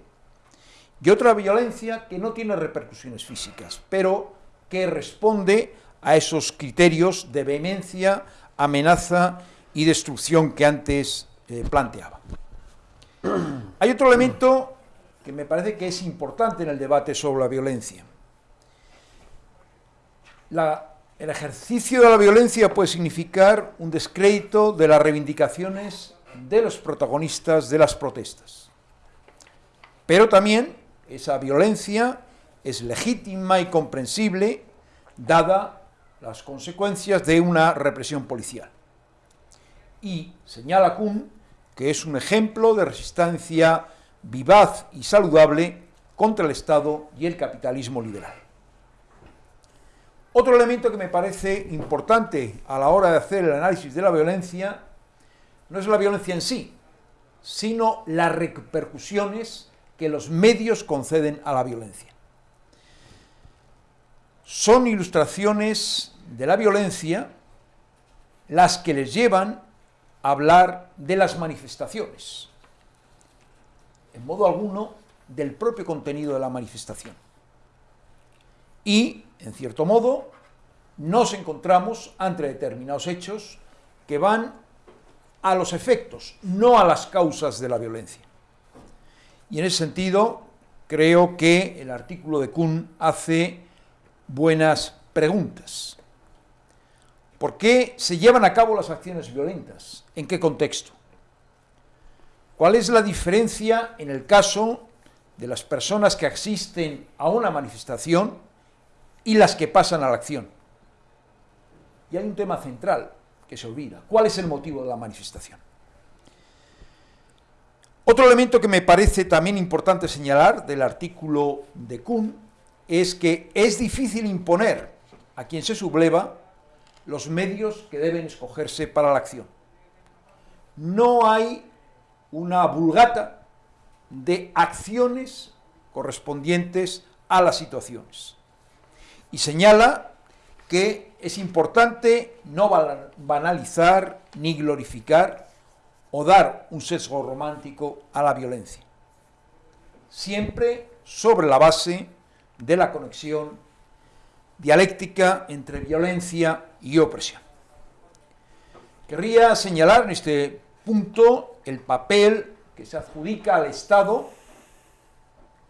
y otra violencia que no tiene repercusiones físicas, pero que responde a esos criterios de vehemencia, amenaza y destrucción que antes eh, planteaba. Hay otro elemento que me parece que es importante en el debate sobre la violencia, el ejercicio de la violencia puede significar un descrédito de las reivindicaciones de los protagonistas de las protestas. Pero también esa violencia es legítima y comprensible dada las consecuencias de una represión policial. Y señala Kuhn que es un ejemplo de resistencia vivaz y saludable contra el Estado y el capitalismo liberal. Otro elemento que me parece importante a la hora de hacer el análisis de la violencia no es la violencia en sí, sino las repercusiones que los medios conceden a la violencia. Son ilustraciones de la violencia las que les llevan a hablar de las manifestaciones, en modo alguno del propio contenido de la manifestación. Y en cierto modo, nos encontramos ante determinados hechos que van a los efectos, no a las causas de la violencia. Y en ese sentido, creo que el artículo de Kuhn hace buenas preguntas. ¿Por qué se llevan a cabo las acciones violentas? ¿En qué contexto? ¿Cuál es la diferencia en el caso de las personas que asisten a una manifestación y las que pasan a la acción. Y hay un tema central que se olvida. ¿Cuál es el motivo de la manifestación? Otro elemento que me parece también importante señalar del artículo de Kuhn es que es difícil imponer a quien se subleva los medios que deben escogerse para la acción. No hay una vulgata de acciones correspondientes a las situaciones y señala que es importante no banalizar ni glorificar o dar un sesgo romántico a la violencia, siempre sobre la base de la conexión dialéctica entre violencia y opresión. Querría señalar en este punto el papel que se adjudica al Estado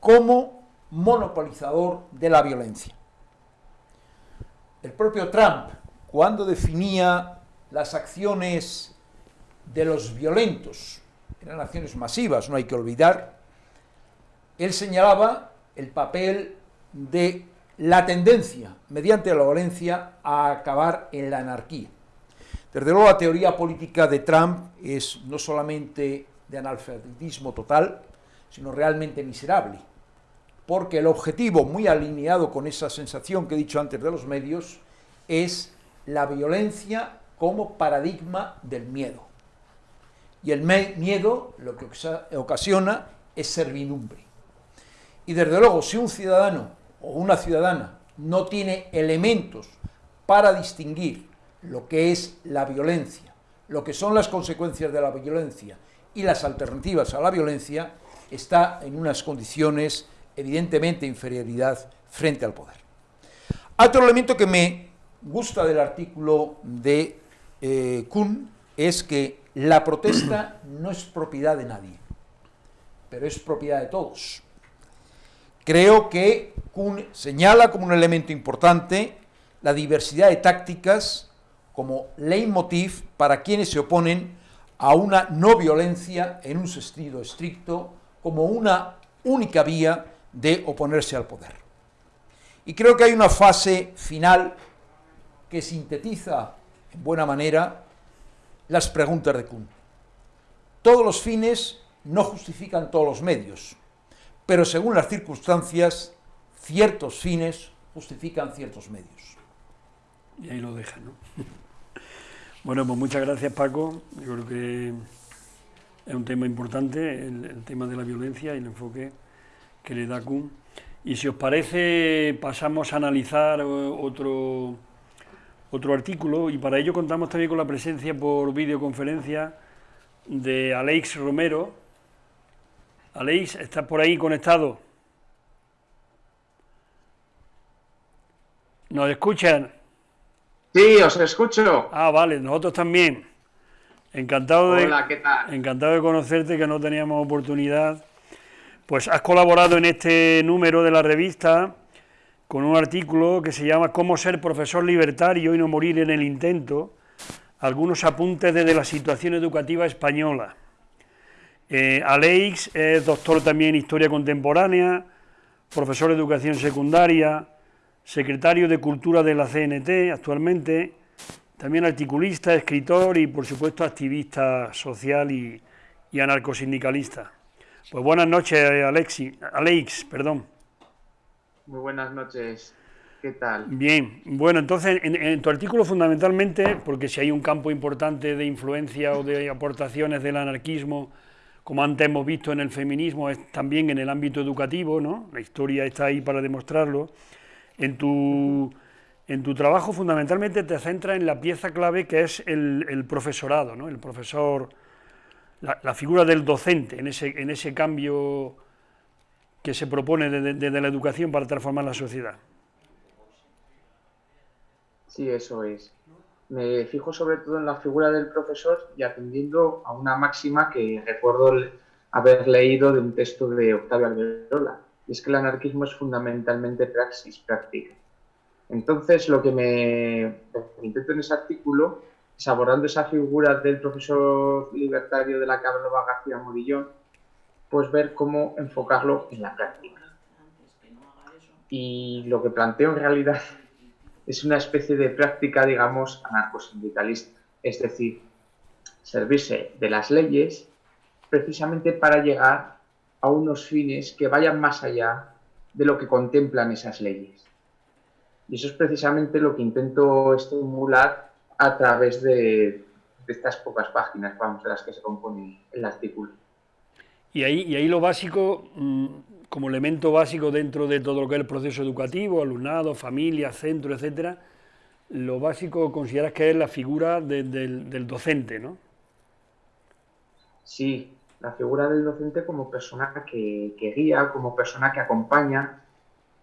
como monopolizador de la violencia. El propio Trump, cuando definía las acciones de los violentos, eran acciones masivas, no hay que olvidar, él señalaba el papel de la tendencia, mediante la violencia, a acabar en la anarquía. Desde luego la teoría política de Trump es no solamente de analfabetismo total, sino realmente miserable porque el objetivo, muy alineado con esa sensación que he dicho antes de los medios, es la violencia como paradigma del miedo. Y el miedo lo que ocasiona es servidumbre. Y desde luego, si un ciudadano o una ciudadana no tiene elementos para distinguir lo que es la violencia, lo que son las consecuencias de la violencia y las alternativas a la violencia, está en unas condiciones evidentemente de inferioridad frente al poder. Otro elemento que me gusta del artículo de eh, Kuhn es que la protesta no es propiedad de nadie, pero es propiedad de todos. Creo que Kuhn señala como un elemento importante la diversidad de tácticas como leitmotiv para quienes se oponen a una no violencia en un sentido estricto como una única vía de oponerse al poder. Y creo que hay una fase final que sintetiza en buena manera las preguntas de Kuhn. Todos los fines no justifican todos los medios, pero según las circunstancias, ciertos fines justifican ciertos medios. Y ahí lo deja, ¿no? Bueno, pues muchas gracias Paco. Yo creo que es un tema importante, el, tema de la violencia y el enfoque que le da Kuhn. Y si os parece, pasamos a analizar eh, otro, otro artículo y para ello contamos también con la presencia por videoconferencia de Alex Romero. Alex, ¿estás por ahí conectado? ¿Nos escuchan? Sí, os escucho. Ah, vale, nosotros también. Encantado de, encantado de conocerte, que no teníamos oportunidad. Pues has colaborado en este número de la revista con un artículo que se llama Cómo ser profesor libertario y no morir en el intento, algunos apuntes desde la situación educativa española. Eh, Aleix es doctor también en Historia Contemporánea, profesor de Educación Secundaria, secretario de Cultura de la CNT actualmente, también articulista, escritor y por supuesto activista social y, y anarcosindicalista. Pues buenas noches, Alexi, Alex, perdón. Muy buenas noches. ¿Qué tal? Bien, bueno, entonces en, tu artículo fundamentalmente, porque si hay un campo importante de influencia o de aportaciones del anarquismo, como antes hemos visto en el feminismo, es también en el ámbito educativo, ¿no? La historia está ahí para demostrarlo. En tu, en tu trabajo fundamentalmente te centra en la pieza clave que es el, profesorado, ¿no? el profesor, la, figura del docente en ese, en ese cambio que se propone desde la educación para transformar la sociedad. Sí, eso es. Me fijo sobre todo en la figura del profesor y atendiendo a una máxima que recuerdo haber leído de un texto de Octavio Alberola, y es que el anarquismo es fundamentalmente praxis, práctica. Entonces, lo que me, intento en ese artículo es abordando esa figura del profesor libertario de la Cabrera García Morillón, pues ver cómo enfocarlo en la práctica. Y lo que planteo en realidad es una especie de práctica, digamos, anarcosindicalista, es decir, servirse de las leyes precisamente para llegar a unos fines que vayan más allá de lo que contemplan esas leyes. Y eso es precisamente lo que intento estimular a través de, estas pocas páginas, vamos, de las que se compone el artículo. Y ahí, y ahí lo básico, mm, como elemento básico dentro de todo lo que es el proceso educativo, alumnado, familia, centro, etcétera, lo básico consideras que es la figura del, del docente, ¿no? Sí, la figura del docente como persona que, guía, como persona que acompaña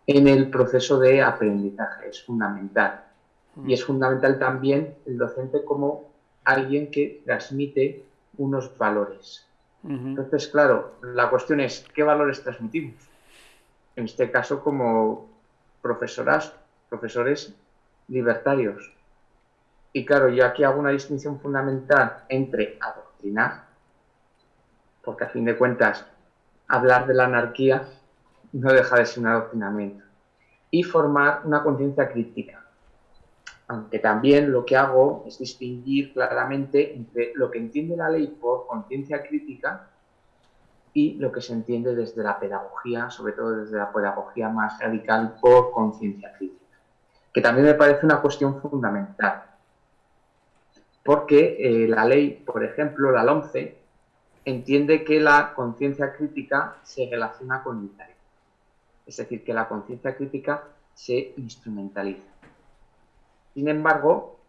en el proceso de aprendizaje, es fundamental. Y es fundamental también el docente como alguien que transmite unos valores. Entonces, claro, la cuestión es, ¿qué valores transmitimos? En este caso, como profesoras, profesores libertarios. Y claro, yo aquí hago una distinción fundamental entre adoctrinar porque a fin de cuentas hablar de la anarquía no deja de ser un adoctrinamiento, y formar una conciencia crítica. Aunque también lo que hago es distinguir claramente entre lo que entiende la ley por conciencia crítica y lo que se entiende desde la pedagogía, sobre todo desde la pedagogía más radical por conciencia crítica, que también me parece una cuestión fundamental, porque eh, la ley, por ejemplo, la LOMCE, entiende que la conciencia crítica se relaciona con el. Es decir, que la conciencia crítica se instrumentaliza. Sin embargo,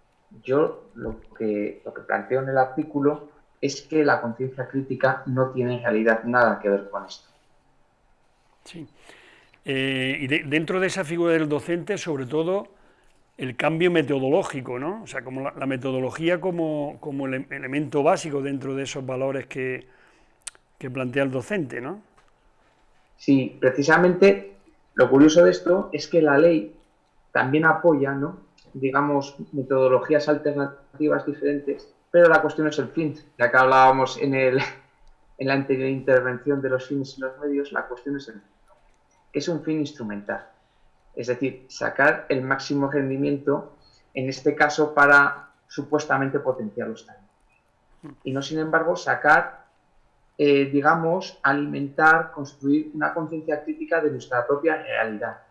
yo lo que, lo que planteo en el artículo es que la conciencia crítica no tiene en realidad nada que ver con esto. Sí. Eh, y dentro de esa figura del docente, sobre todo, el cambio metodológico, ¿no? O sea, como la, metodología como, como el elemento básico dentro de esos valores que, que plantea el docente, ¿no? Sí, precisamente lo curioso de esto es que la ley también apoya, ¿no? digamos, metodologías alternativas diferentes, pero la cuestión es el fin, ya que hablábamos en, el, en la anterior intervención de los fines y los medios, la cuestión es el fin. Es un fin instrumental, es decir, sacar el máximo rendimiento, en este caso para supuestamente potenciar los talentos. Y no, sin embargo, sacar, eh, digamos, alimentar, construir una conciencia crítica de nuestra propia realidad,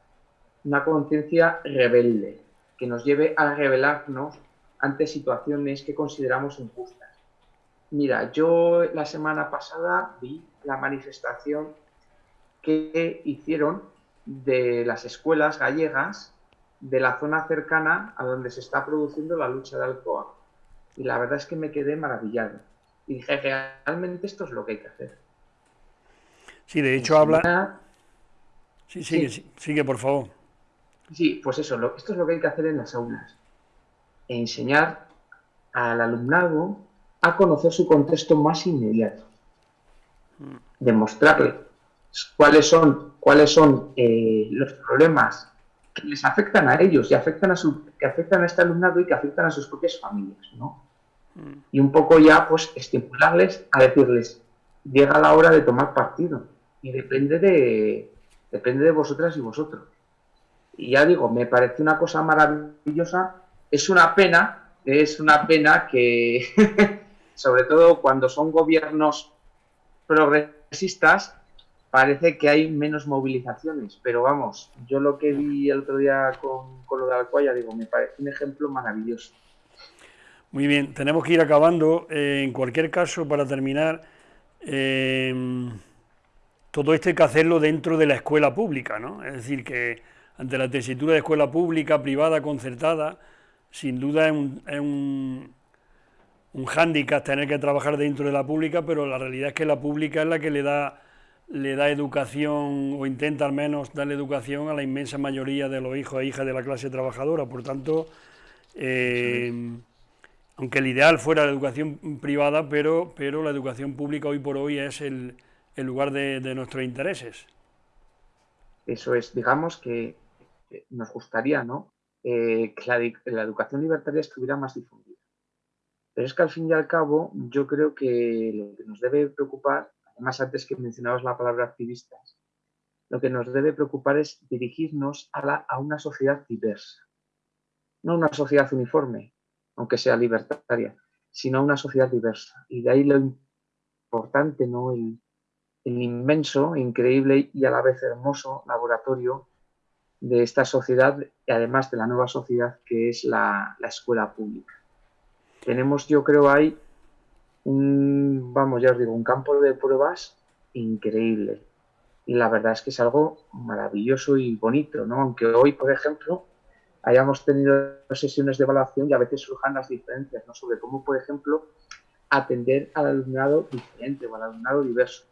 una conciencia rebelde, que nos lleve a revelarnos ante situaciones que consideramos injustas. Mira, yo la semana pasada vi la manifestación que hicieron de las escuelas gallegas de la zona cercana a donde se está produciendo la lucha de Alcoa. Y la verdad es que me quedé maravillado. Y dije, realmente esto es lo que hay que hacer. Sí, de hecho habla... Sí, sigue, sigue, por favor. Sí, pues eso, esto es lo que hay que hacer en las aulas. Enseñar al alumnado a conocer su contexto más inmediato. Demostrarle cuáles son, cuáles son eh, los problemas que les afectan a ellos y afectan a su, que afectan a este alumnado y que afectan a sus propias familias, ¿no? Y un poco ya, pues, estimularles a decirles, llega la hora de tomar partido y depende de, depende de vosotras y vosotros. Y ya digo, me parece una cosa maravillosa. Es una pena, es una pena que, sobre todo cuando son gobiernos progresistas, parece que hay menos movilizaciones. Pero vamos, yo lo que vi el otro día con, con lo de Alcoya, digo, me parece un ejemplo maravilloso. Muy bien, tenemos que ir acabando. Eh, en cualquier caso, para terminar, eh, todo esto hay que hacerlo dentro de la escuela pública, ¿no? Es decir, que ante la tesitura de escuela pública, privada, concertada, sin duda es un, es un, hándicap tener que trabajar dentro de la pública, pero la realidad es que la pública es la que le da, le da educación, o intenta al menos darle educación a la inmensa mayoría de los hijos e hijas de la clase trabajadora. Por tanto, eh, aunque el ideal fuera la educación privada, pero, pero la educación pública hoy por hoy es el, lugar de nuestros intereses. Eso es, digamos que nos gustaría ¿no? Eh, que la, educación libertaria estuviera más difundida. Pero es que al fin y al cabo yo creo que lo que nos debe preocupar, además antes que mencionabas la palabra activistas, lo que nos debe preocupar es dirigirnos a, la, una sociedad diversa. No una sociedad uniforme, aunque sea libertaria, sino una sociedad diversa. Y de ahí lo importante, ¿no? el, inmenso, increíble y a la vez hermoso laboratorio de esta sociedad y además de la nueva sociedad que es la, escuela pública. Tenemos, yo creo, ahí un, vamos, ya os digo, un campo de pruebas increíble. Y la verdad es que es algo maravilloso y bonito, ¿no? Aunque hoy, por ejemplo, hayamos tenido sesiones de evaluación y a veces surjan las diferencias, ¿no? Sobre cómo, por ejemplo, atender al alumnado diferente o al alumnado diverso.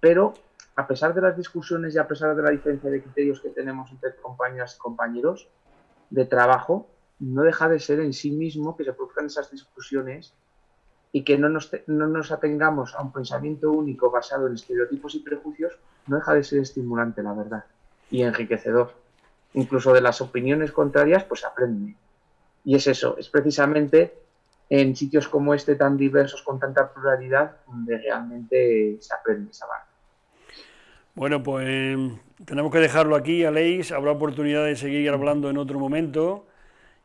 Pero a pesar de las discusiones y a pesar de la diferencia de criterios que tenemos entre compañeras y compañeros de trabajo, no deja de ser en sí mismo que se produzcan esas discusiones y que no nos, no nos atengamos a un pensamiento único basado en estereotipos y prejuicios, no deja de ser estimulante, la verdad, y enriquecedor. Incluso de las opiniones contrarias, pues aprende. Y es eso, es precisamente en sitios como este tan diversos, con tanta pluralidad, donde realmente se aprende, esa avanza. Bueno, pues tenemos que dejarlo aquí, Aleix. Habrá oportunidad de seguir hablando en otro momento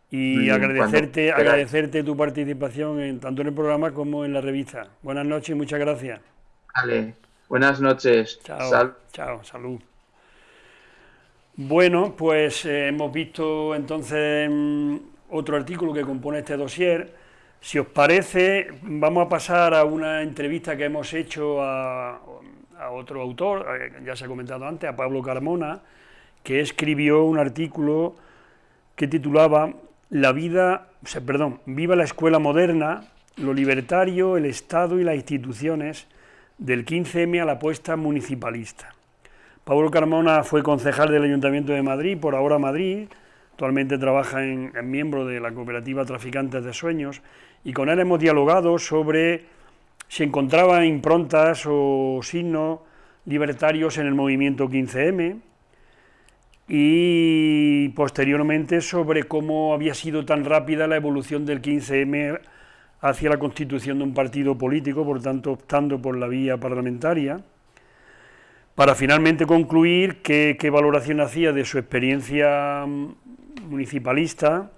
y agradecerte, agradecerte tu participación en, tanto en el programa como en la revista. Buenas noches y muchas gracias. Vale, buenas noches. Chao, chao, salud. Bueno, pues eh, hemos visto entonces mm, otro artículo que compone este dossier Si os parece, vamos a pasar a una entrevista que hemos hecho a, otro autor, ya se ha comentado antes, a Pablo Carmona, que escribió un artículo que titulaba La vida, perdón, Viva la escuela moderna, lo libertario, el Estado y las instituciones del 15M a la apuesta municipalista. Pablo Carmona fue concejal del Ayuntamiento de Madrid, por ahora Madrid, actualmente trabaja en, miembro de la cooperativa Traficantes de Sueños, y con él hemos dialogado sobre si encontraba improntas o signos libertarios en el movimiento 15M, y posteriormente sobre cómo había sido tan rápida la evolución del 15M hacia la constitución de un partido político, por tanto optando por la vía parlamentaria, para finalmente concluir qué, valoración hacía de su experiencia municipalista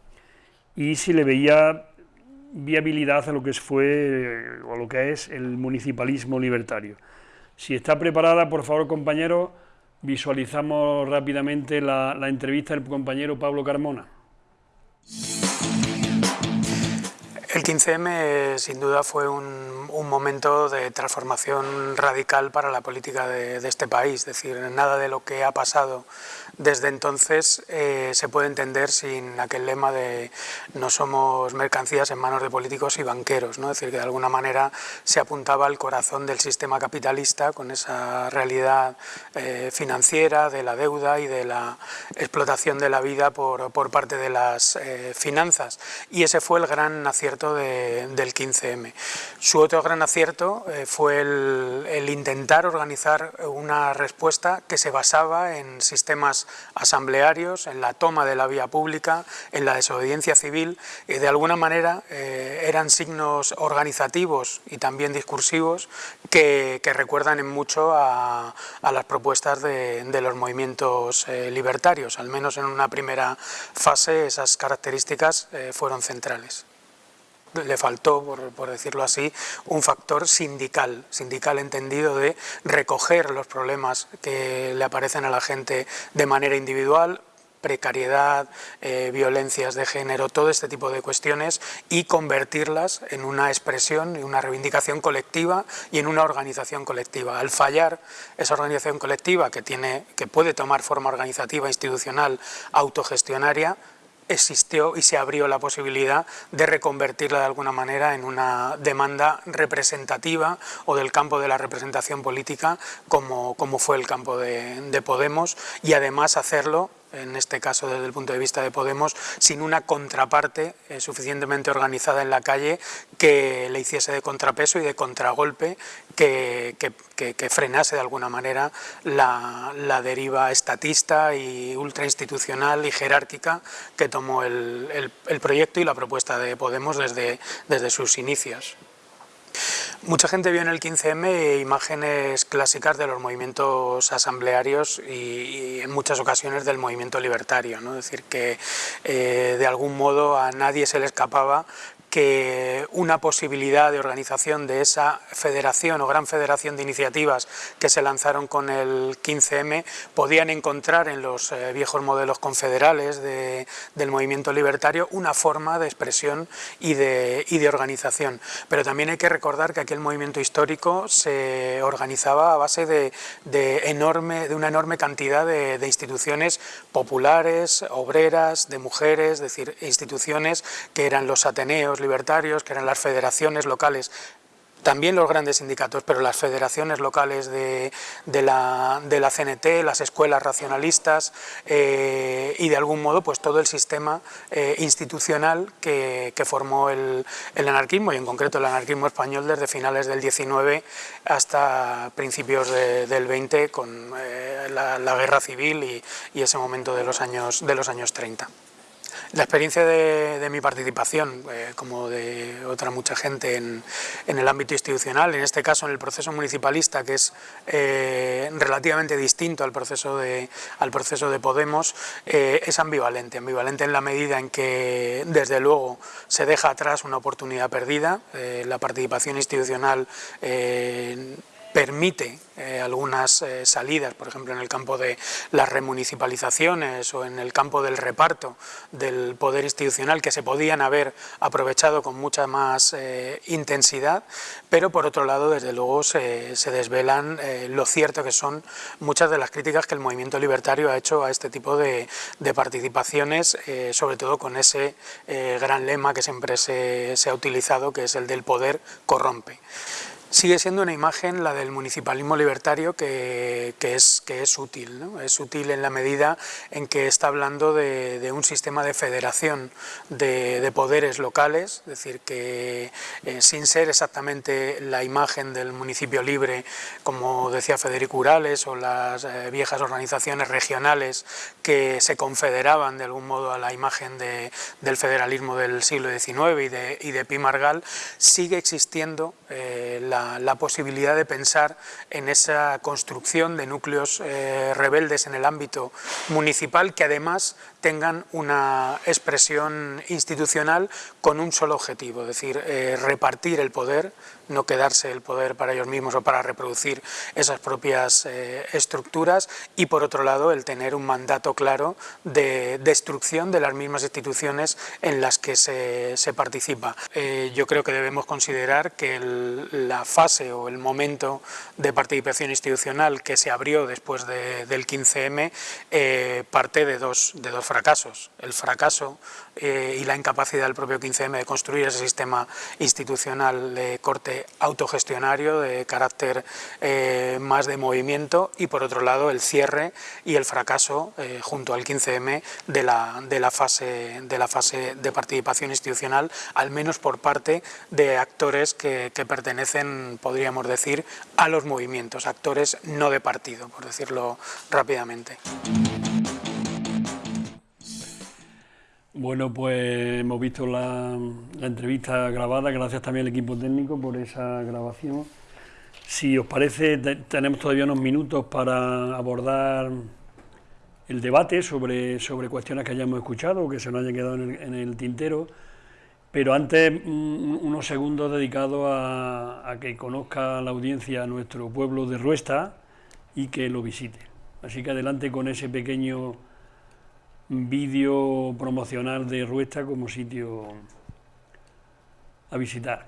y si le veía viabilidad a lo que fue o a lo que es el municipalismo libertario. Si está preparada, por favor, compañero, visualizamos rápidamente la entrevista del compañero Pablo Carmona. El 15M sin duda fue un, momento de transformación radical para la política de, de, este país, es decir, nada de lo que ha pasado desde entonces eh, se puede entender sin aquel lema de no somos mercancías en manos de políticos y banqueros, ¿no? es decir, que de alguna manera se apuntaba al corazón del sistema capitalista con esa realidad eh, financiera de la deuda y de la explotación de la vida por, por parte de las eh, finanzas. Y ese fue el gran acierto del 15M. Su otro gran acierto fue el, el intentar organizar una respuesta que se basaba en sistemas asamblearios, en la toma de la vía pública, en la desobediencia civil, y de alguna manera eh, eran signos organizativos y también discursivos que, recuerdan en mucho a, las propuestas de, los movimientos eh, libertarios, al menos en una primera fase esas características eh, fueron centrales le faltó, por, decirlo así, un factor sindical, sindical entendido de recoger los problemas que le aparecen a la gente de manera individual, precariedad, eh, violencias de género, todo este tipo de cuestiones y convertirlas en una expresión y una reivindicación colectiva y en una organización colectiva. Al fallar esa organización colectiva que, tiene, que puede tomar forma organizativa, institucional, autogestionaria, existió y se abrió la posibilidad de reconvertirla de alguna manera en una demanda representativa o del campo de la representación política como, como fue el campo de, de Podemos y además hacerlo en este caso desde el punto de vista de Podemos, sin una contraparte eh, suficientemente organizada en la calle que le hiciese de contrapeso y de contragolpe que, frenase de alguna manera la, deriva estatista y ultrainstitucional y jerárquica que tomó el, el, proyecto y la propuesta de Podemos desde, desde sus inicios. Mucha gente vio en el 15M imágenes clásicas de los movimientos asamblearios y, en muchas ocasiones del movimiento libertario, ¿no? es decir, que eh, de algún modo a nadie se le escapaba que una posibilidad de organización de esa federación o gran federación de iniciativas que se lanzaron con el 15M podían encontrar en los eh, viejos modelos confederales del movimiento libertario una forma de expresión y de, organización. Pero también hay que recordar que aquel movimiento histórico se organizaba a base de, enorme, de una enorme cantidad de, de instituciones populares, obreras, de mujeres, es decir, instituciones que eran los ateneos, libertarios, que eran las federaciones locales también los grandes sindicatos, pero las federaciones locales de, la, CNT, las escuelas racionalistas eh, y de algún modo pues todo el sistema eh, institucional que, formó el, anarquismo y en concreto el anarquismo español desde finales del 19 hasta principios del 20 con eh, la, guerra civil y, y, ese momento de los años, de los años 30. La experiencia de, mi participación, eh, como de otra mucha gente en, el ámbito institucional, en este caso en el proceso municipalista, que es eh, relativamente distinto al proceso de, al proceso de Podemos, eh, es ambivalente. Ambivalente en la medida en que, desde luego, se deja atrás una oportunidad perdida. la participación institucional permite eh, algunas eh, salidas, por ejemplo en el campo de las remunicipalizaciones o en el campo del reparto del poder institucional que se podían haber aprovechado con mucha más eh, intensidad, pero por otro lado desde luego se, desvelan lo cierto que son muchas de las críticas que el movimiento libertario ha hecho a este tipo de, participaciones, sobre todo con ese gran lema que siempre se ha utilizado que es el del poder corrompe. Sigue siendo una imagen la del municipalismo libertario que, es, que es útil, es útil en la medida en que está hablando de, un sistema de federación de, poderes locales, es decir, que eh, sin ser exactamente la imagen del municipio libre, como decía Federico Urales, o las eh, viejas organizaciones regionales que se confederaban de algún modo a la imagen del federalismo del siglo XIX y de, y de Pi Margal, sigue existiendo eh, la la, posibilidad de pensar en esa construcción de núcleos eh, rebeldes en el ámbito municipal que además tengan una expresión institucional con un solo objetivo, es decir, eh, repartir el poder, no quedarse el poder para ellos mismos o para reproducir esas propias eh, estructuras y por otro lado el tener un mandato claro de destrucción de las mismas instituciones en las que se, participa. Eh, yo creo que debemos considerar que la fase o el momento de participación institucional que se abrió después del 15M parte de dos, de dos fracasos. El fracaso eh, y la incapacidad del propio 15M de construir ese sistema institucional de corte autogestionario, de carácter eh, más de movimiento, y por otro lado el cierre y el fracaso eh, junto al 15M de la, de, la fase, de la fase de participación institucional, al menos por parte de actores que, que pertenecen, podríamos decir, a los movimientos, actores no de partido, por decirlo rápidamente. Bueno, pues hemos visto la, entrevista grabada, gracias también al equipo técnico por esa grabación. Si os parece, tenemos todavía unos minutos para abordar el debate sobre, sobre cuestiones que hayamos escuchado o que se nos hayan quedado en el, tintero, pero antes unos segundos dedicados a, a, que conozca la audiencia nuestro pueblo de Ruesta y que lo visite. Así que adelante con ese pequeño vídeo promocional de Ruesta como sitio a visitar.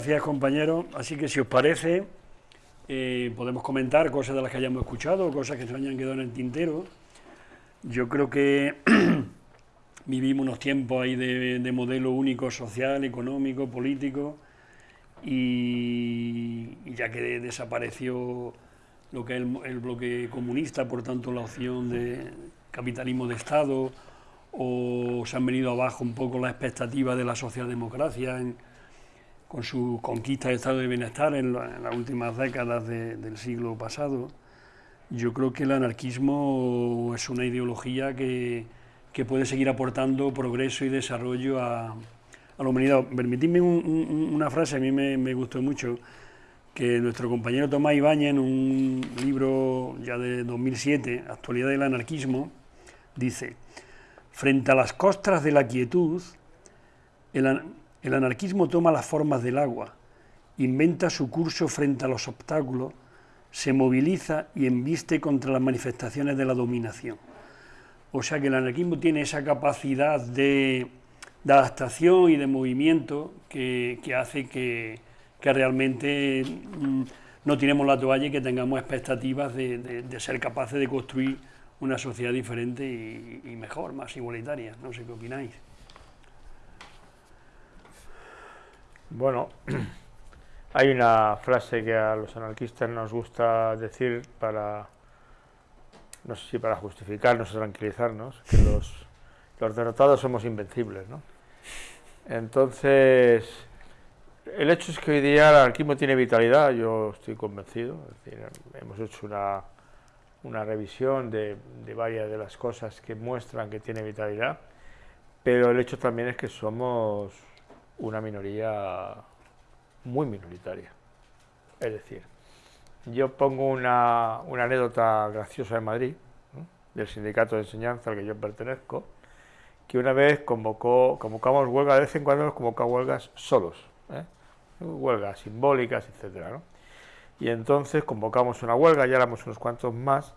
Gracias compañeros. Así que si os parece, eh, podemos comentar cosas de las que hayamos escuchado, cosas que se hayan quedado en el tintero. Yo creo que vivimos unos tiempos ahí de, modelo único social, económico, político, y, ya que desapareció lo que es el, bloque comunista, por tanto la opción de capitalismo de Estado, o se han venido abajo un poco las expectativas de la socialdemocracia en, con su conquista de estado de bienestar en, las últimas décadas del siglo pasado, yo creo que el anarquismo es una ideología que, puede seguir aportando progreso y desarrollo a, la humanidad. Permitidme una frase, a mí me, gustó mucho, que nuestro compañero Tomás Ibáñez, en un libro ya de 2007, Actualidad del anarquismo, dice, frente a las costras de la quietud, el, el anarquismo toma las formas del agua, inventa su curso frente a los obstáculos, se moviliza y embiste contra las manifestaciones de la dominación. O sea que el anarquismo tiene esa capacidad de, adaptación y de movimiento que, hace que, realmente mm, no tenemos la toalla y que tengamos expectativas de, ser capaces de construir una sociedad diferente y, y mejor, más igualitaria. No sé qué opináis. Bueno, hay una frase que a los anarquistas nos gusta decir para, no sé si para justificarnos o tranquilizarnos, que los, los derrotados somos invencibles, ¿no? Entonces, el hecho es que hoy día el anarquismo tiene vitalidad, yo estoy convencido, hemos hecho una una revisión de, de varias de las cosas que muestran que tiene vitalidad, pero el hecho también es que somos una minoría muy minoritaria. Es decir, yo pongo una, una anécdota graciosa de Madrid, del sindicato de enseñanza al que yo pertenezco, que una vez convocó, convocamos huelgas, de vez en cuando nos convocamos huelgas solos, ¿eh? huelgas simbólicas, etcétera, Y entonces convocamos una huelga, ya éramos unos cuantos más,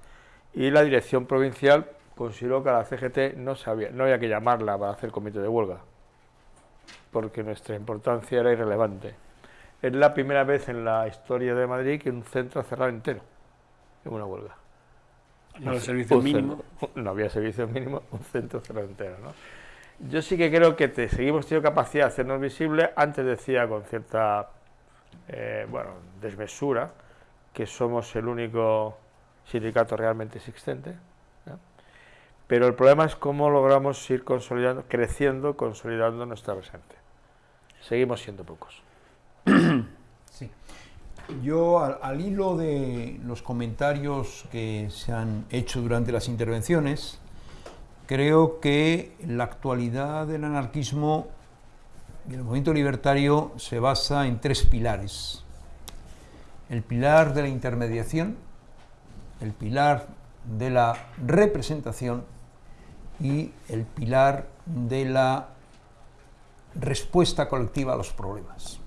y la dirección provincial consideró que a la CGT no, sabía, no había que llamarla para hacer comité de huelga, porque nuestra importancia era irrelevante. Es la primera vez en la historia de Madrid que un centro ha cerrado entero en una huelga. No había servicios mínimos. No había servicios mínimos, un centro cerrado entero. ¿no? Yo sí que creo que te, seguimos teniendo capacidad de hacernos visibles. Antes decía con cierta eh, bueno, desmesura que somos el único sindicato realmente existente. Pero el problema es cómo logramos ir consolidando, creciendo, consolidando nuestra presente. Seguimos siendo pocos. Sí. Yo, al, hilo de los comentarios que se han hecho durante las intervenciones, creo que la actualidad del anarquismo y el movimiento libertario se basa en tres pilares. El pilar de la intermediación, el pilar de la representación y el pilar de la respuesta colectiva a los problemas.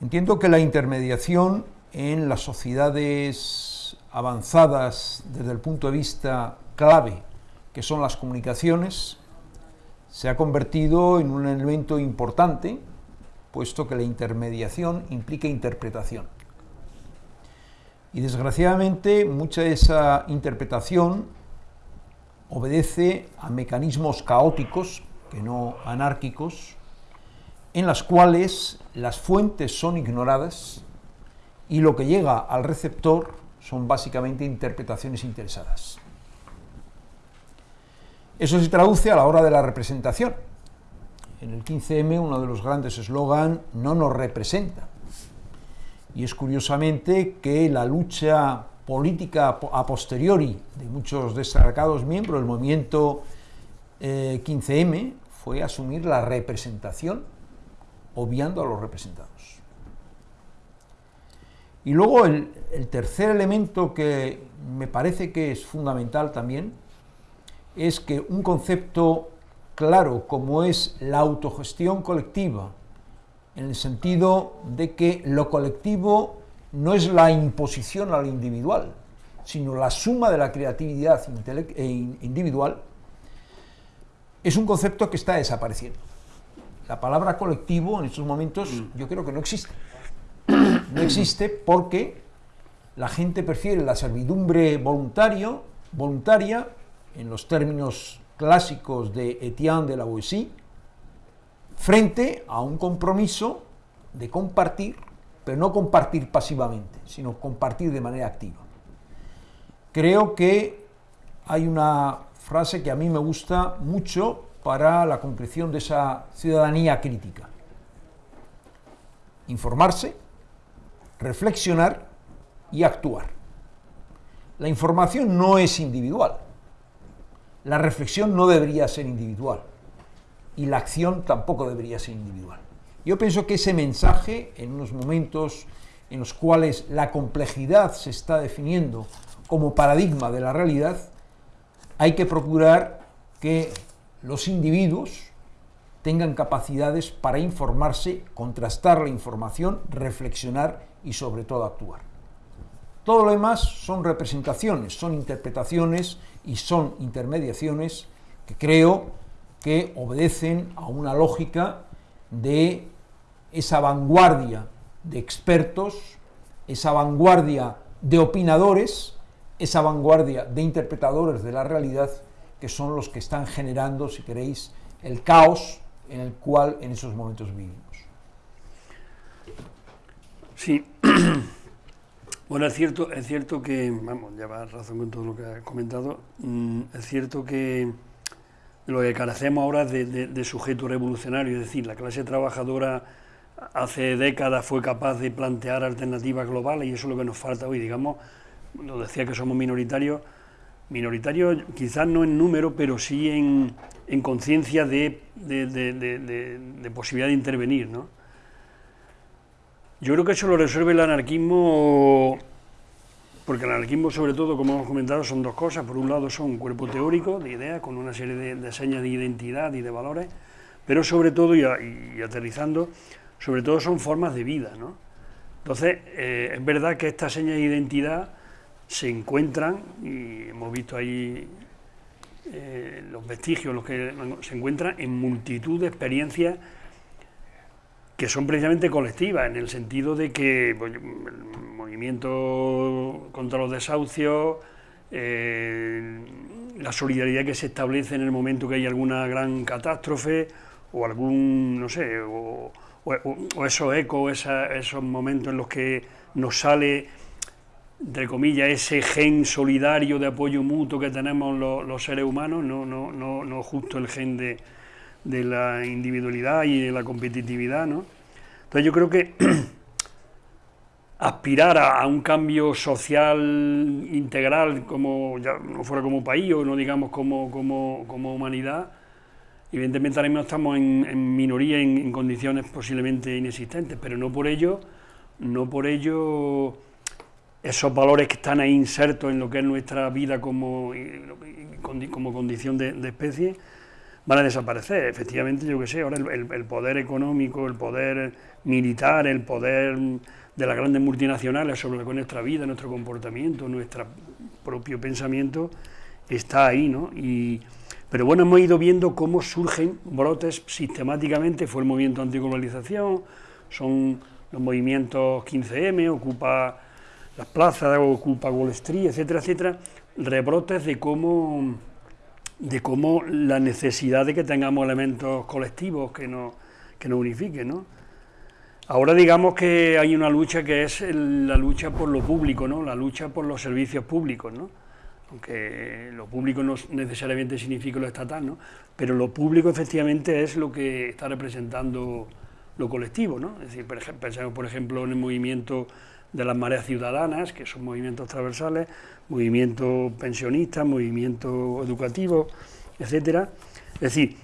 Entiendo que la intermediación en las sociedades avanzadas desde el punto de vista clave, que son las comunicaciones, se ha convertido en un elemento importante, puesto que la intermediación implica interpretación. Y desgraciadamente mucha de esa interpretación obedece a mecanismos caóticos, que no anárquicos, en las cuales las fuentes son ignoradas y lo que llega al receptor son básicamente interpretaciones interesadas. Eso se traduce a la hora de la representación. En el 15M uno de los grandes eslogan no nos representa. Y es curiosamente que la lucha política a posteriori de muchos destacados miembros del movimiento 15M eh, fue asumir la representación, obviando a los representados. Y luego el, el tercer elemento que me parece que es fundamental también es que un concepto claro como es la autogestión colectiva, en el sentido de que lo colectivo no es la imposición al individual, sino la suma de la creatividad e individual, es un concepto que está desapareciendo. La palabra colectivo en estos momentos mm. yo creo que no existe. No existe porque la gente prefiere la servidumbre voluntario, voluntaria, en los términos clásicos de Etienne de la Boétie, frente a un compromiso de compartir pero no compartir pasivamente, sino compartir de manera activa. Creo que hay una frase que a mí me gusta mucho para la concreción de esa ciudadanía crítica. Informarse, reflexionar y actuar. La información no es individual, la reflexión no debería ser individual y la acción tampoco debería ser individual. Yo pienso que ese mensaje, en unos momentos en los cuales la complejidad se está definiendo como paradigma de la realidad, hay que procurar que los individuos tengan capacidades para informarse, contrastar la información, reflexionar y sobre todo actuar. Todo lo demás son representaciones, son interpretaciones y son intermediaciones que creo que obedecen a una lógica de esa vanguardia de expertos, esa vanguardia de opinadores, esa vanguardia de interpretadores de la realidad, que son los que están generando, si queréis, el caos en el cual en esos momentos vivimos. Sí, bueno, es cierto, es cierto que, vamos, lleva razón con todo lo que ha comentado, mm, es cierto que lo que carecemos ahora de sujeto revolucionario, es decir, la clase trabajadora hace décadas fue capaz de plantear alternativas globales y eso es lo que nos falta hoy, digamos, lo decía que somos minoritarios, minoritarios quizás no en número, pero sí en, en conciencia de, de, posibilidad de intervenir. ¿no? Yo creo que eso lo resuelve el anarquismo, porque el anarquismo sobre todo, como hemos comentado, son dos cosas. Por un lado son un cuerpo teórico de ideas, con una serie de, señas de identidad y de valores, pero sobre todo, y, aterrizando, sobre todo son formas de vida. ¿no? Entonces, eh, es verdad que estas señas de identidad se encuentran, y hemos visto ahí eh, los vestigios, los que se encuentran en multitud de experiencias que son precisamente colectivas, en el sentido de que pues, el movimiento contra los desahucios, eh, la solidaridad que se establece en el momento que hay alguna gran catástrofe, o algún, no sé, o, esos ecos, esos momentos en los que nos sale entre comillas, ese gen solidario de apoyo mutuo que tenemos los, seres humanos, no, no, no, no justo el gen de, de, la individualidad y de la competitividad. ¿no? Entonces yo creo que aspirar a, un cambio social integral, como ya no fuera como país o no digamos como, como, como humanidad, evidentemente ahora mismo estamos en, minoría, en, condiciones posiblemente inexistentes, pero no por ello, no por ello esos valores que están ahí insertos en lo que es nuestra vida como, como condición de, especie, van a desaparecer. Efectivamente, yo que sé, ahora el, poder económico, el poder militar, el poder de las grandes multinacionales sobre nuestra vida, nuestro comportamiento, nuestro propio pensamiento, está ahí, ¿no? Y, pero bueno, hemos ido viendo cómo surgen brotes sistemáticamente, fue el movimiento antiglobalización, son los movimientos 15M, ocupa las plazas, ocupa Wall Street, etcétera, etcétera, rebrotes de cómo, de cómo la necesidad de que tengamos elementos colectivos que nos, que nos unifiquen, ¿no? Ahora digamos que hay una lucha que es la lucha por lo público, ¿no? La lucha por los servicios públicos, ¿no? Aunque lo público no necesariamente significa lo estatal, ¿no? Pero lo público efectivamente es lo que está representando lo colectivo, ¿no? Es decir, pensemos por ejemplo en el movimiento de las mareas ciudadanas, que son movimientos transversales, movimientos pensionistas, movimientos educativos, etcétera. Es decir,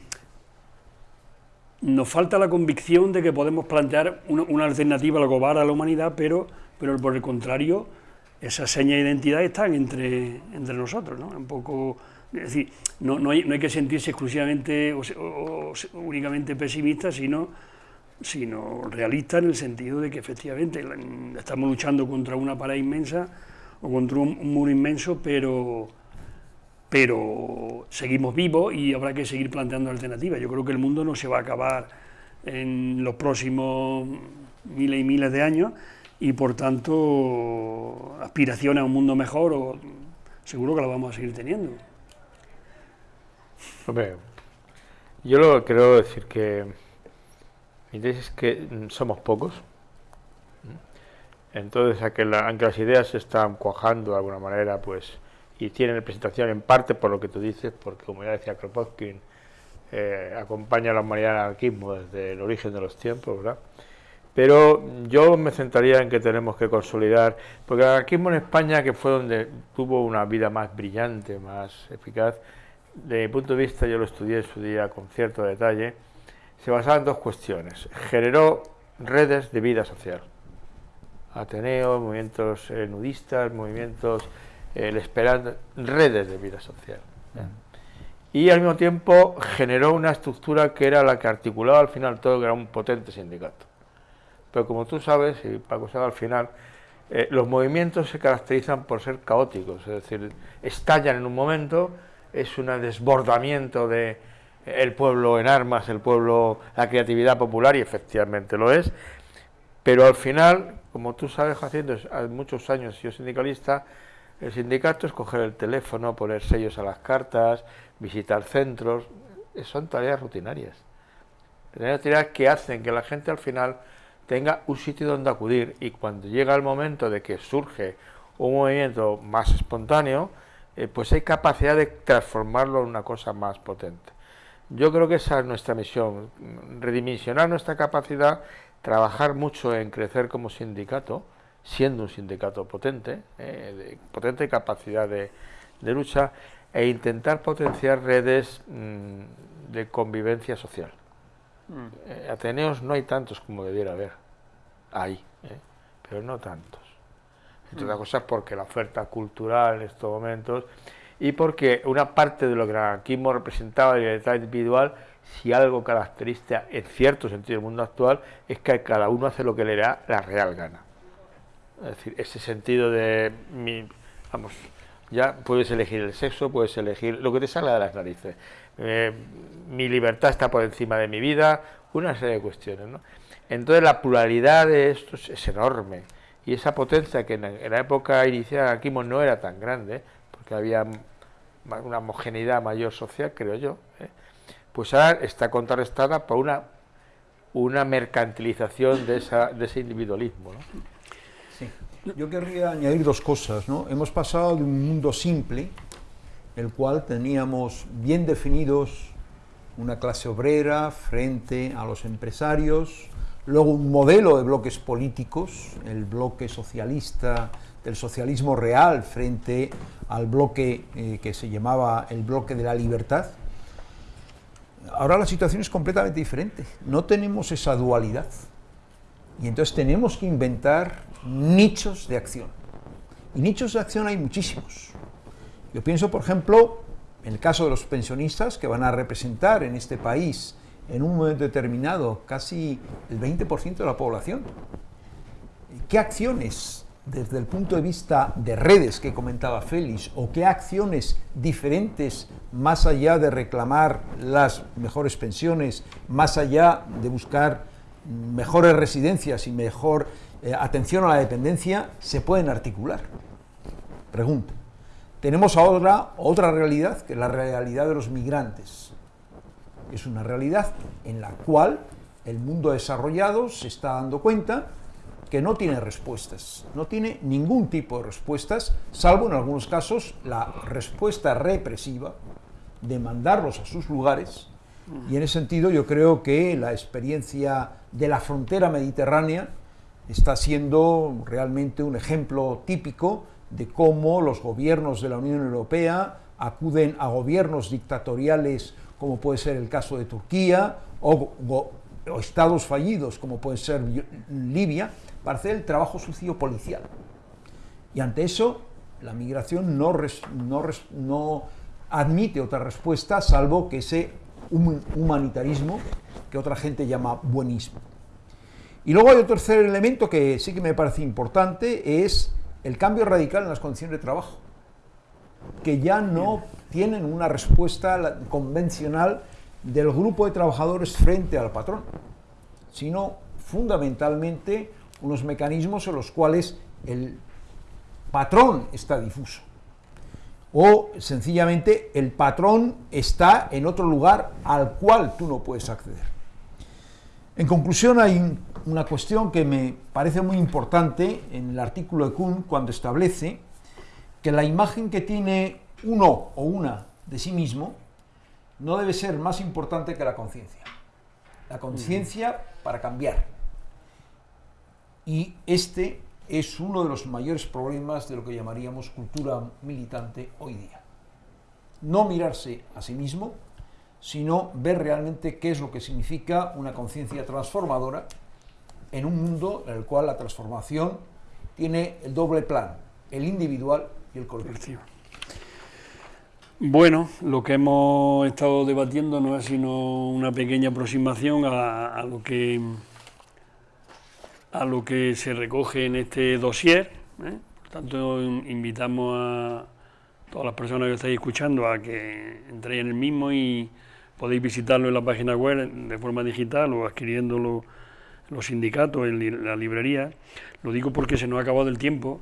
nos falta la convicción de que podemos plantear una, alternativa a lo a la humanidad, pero, pero por el contrario, esas señas de identidad están entre, entre nosotros, ¿no? Un poco, es decir, no, no, hay, no hay que sentirse exclusivamente o, únicamente pesimista, sino sino realista en el sentido de que efectivamente estamos luchando contra una pared inmensa o contra un, muro inmenso, pero, pero seguimos vivos y habrá que seguir planteando alternativas. Yo creo que el mundo no se va a acabar en los próximos miles y miles de años y por tanto aspiraciones a un mundo mejor seguro que la vamos a seguir teniendo. yo lo quiero decir que es que somos pocos. Entonces, aunque, las ideas se están cuajando de alguna manera, pues, y tienen representación en parte por lo que tú dices, porque como ya decía Kropotkin, eh, acompaña a la humanidad al anarquismo desde el origen de los tiempos, ¿verdad? Pero yo me centraría en que tenemos que consolidar, porque el anarquismo en España, que fue donde tuvo una vida más brillante, más eficaz, de mi punto de vista, yo lo estudié en su día con cierto detalle, se basaba en dos cuestiones. Generó redes de vida social. Ateneo, movimientos eh, nudistas, movimientos eh, el esperando, redes de vida social. Y al mismo tiempo generó una estructura que era la que articulaba al final todo, que era un potente sindicato. Pero como tú sabes, y Paco sabe al final, eh, los movimientos se caracterizan por ser caóticos, es decir, estallan en un momento, es un desbordamiento de, el pueblo en armas, el pueblo, la creatividad popular, y efectivamente lo es, pero al final, como tú sabes, hace muchos años yo sindicalista, el sindicato es coger el teléfono, poner sellos a las cartas, visitar centros, son tareas rutinarias. Tareas que hacen que la gente al final tenga un sitio donde acudir y cuando llega el momento de que surge un movimiento más espontáneo, eh, pues hay capacidad de transformarlo en una cosa más potente. Yo creo que esa es nuestra misión, redimensionar nuestra capacidad, trabajar mucho en crecer como sindicato, siendo un sindicato potente, eh, de potente capacidad de, lucha, e intentar potenciar redes mm, de convivencia social. Mm. Eh, Ateneos no hay tantos como debiera haber, hay, eh, pero no tantos. Entre otras mm. cosas porque la oferta cultural en estos momentos y porque una parte de lo que el anarquismo representaba, la libertad individual, si algo caracteriza en cierto sentido el mundo actual, es que cada uno hace lo que le da la real gana. Es decir, ese sentido de mi, vamos, ya puedes elegir el sexo, puedes elegir lo que te salga de las narices. Eh, mi libertad está por encima de mi vida, una serie de cuestiones. ¿no? Entonces la pluralidad de esto es, enorme y esa potencia que en, la época inicial anarquismo no era tan grande, porque había una homogeneidad mayor social, creo yo, ¿eh? pues ahora está contrarrestada por una, una mercantilización de, esa, de ese individualismo. Sí. Yo querría añadir dos cosas. ¿no? Hemos pasado de un mundo simple, el cual teníamos bien definidos una clase obrera frente a los empresarios, luego un modelo de bloques políticos, el bloque socialista del socialismo real frente al bloque eh, que se llamaba el bloque de la libertad, Ahora la situación es completamente diferente. No tenemos esa dualidad. Y entonces tenemos que inventar nichos de acción. Y nichos de acción hay muchísimos. Yo pienso, por ejemplo, en el caso de los pensionistas que van a representar en este país en un momento determinado casi el 20% de la población. ¿Qué acciones desde el punto de vista de redes que comentaba Félix, o qué acciones diferentes, más allá de reclamar las mejores pensiones, más allá de buscar mejores residencias y mejor eh, atención a la dependencia, se pueden articular? Pregunta. Tenemos ahora otra realidad, que es la realidad de los migrantes. Es una realidad en la cual el mundo desarrollado se está dando cuenta que no tiene respuestas, no tiene ningún tipo de respuestas, salvo en algunos casos la respuesta represiva de mandarlos a sus lugares. Y en ese sentido yo creo que la experiencia de la frontera mediterránea está siendo realmente un ejemplo típico de cómo los gobiernos de la Unión Europea acuden a gobiernos dictatoriales como puede ser el caso de Turquía o, o estados fallidos como puede ser Libia para hacer el trabajo sucio policial. Y ante eso, la migración no, no, admite otra respuesta salvo que ese humanitarismo que otra gente llama buenismo. Y luego hay otro tercer elemento que sí que me parece importante, es el cambio radical en las condiciones de trabajo, que ya no tienen una respuesta convencional del grupo de trabajadores frente al patrón, sino fundamentalmente unos mecanismos en los cuales el patrón está difuso. O sencillamente el patrón está en otro lugar al cual tú no puedes acceder. En conclusión, hay una cuestión que me parece muy importante en el artículo de Kuhn cuando establece que la imagen que tiene uno o una de sí mismo no debe ser más importante que la conciencia. La conciencia para cambiar. Y este es uno de los mayores problemas de lo que llamaríamos cultura militante hoy día. No mirarse a sí mismo, sino ver realmente qué es lo que significa una conciencia transformadora en un mundo en el cual la transformación tiene el doble plan, el individual y el. Bueno, lo que hemos estado debatiendo no es sino una pequeña aproximación a, a lo que a lo que se recoge en este dossier. ¿eh? Por tanto, invitamos a todas las personas que estáis escuchando a que entréis en el mismo y podéis visitarlo en la página web de forma digital o adquiriéndolo en los sindicatos, en la librería. Lo digo porque se nos ha acabado el tiempo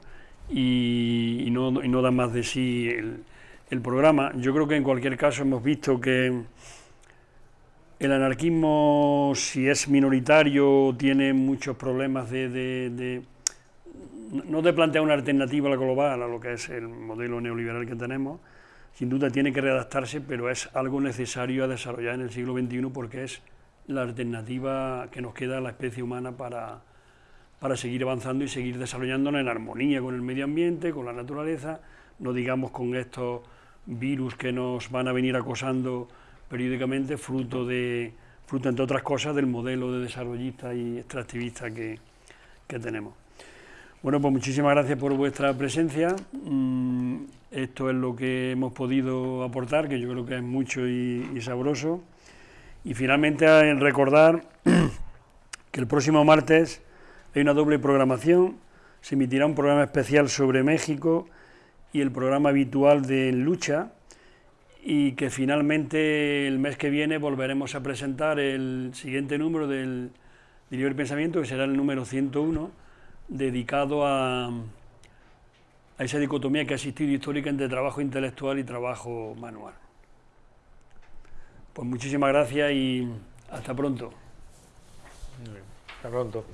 y, no, da más de sí el, el programa. Yo creo que en cualquier caso hemos visto que el anarquismo, si es minoritario, tiene muchos problemas de, no de plantear una alternativa a la global, a lo que es el modelo neoliberal que tenemos. Sin duda tiene que readaptarse, pero es algo necesario a desarrollar en el siglo XXI porque es la alternativa que nos queda a la especie humana para, para seguir avanzando y seguir desarrollándonos en armonía con el medio ambiente, con la naturaleza, no digamos con estos virus que nos van a venir acosando periódicamente, fruto de fruto entre otras cosas del modelo de desarrollista y extractivista que, tenemos. Bueno, pues muchísimas gracias por vuestra presencia. Mm, esto es lo que hemos podido aportar, que yo creo que es mucho y, y sabroso. Y finalmente en recordar que el próximo martes hay una doble programación, se emitirá un programa especial sobre México y el programa habitual de Lucha, y que finalmente el mes que viene volveremos a presentar el siguiente número del Libre Pensamiento, que será el número 101, dedicado a, a esa dicotomía que ha existido histórica entre trabajo intelectual y trabajo manual. Pues muchísimas gracias y hasta pronto. Hasta pronto.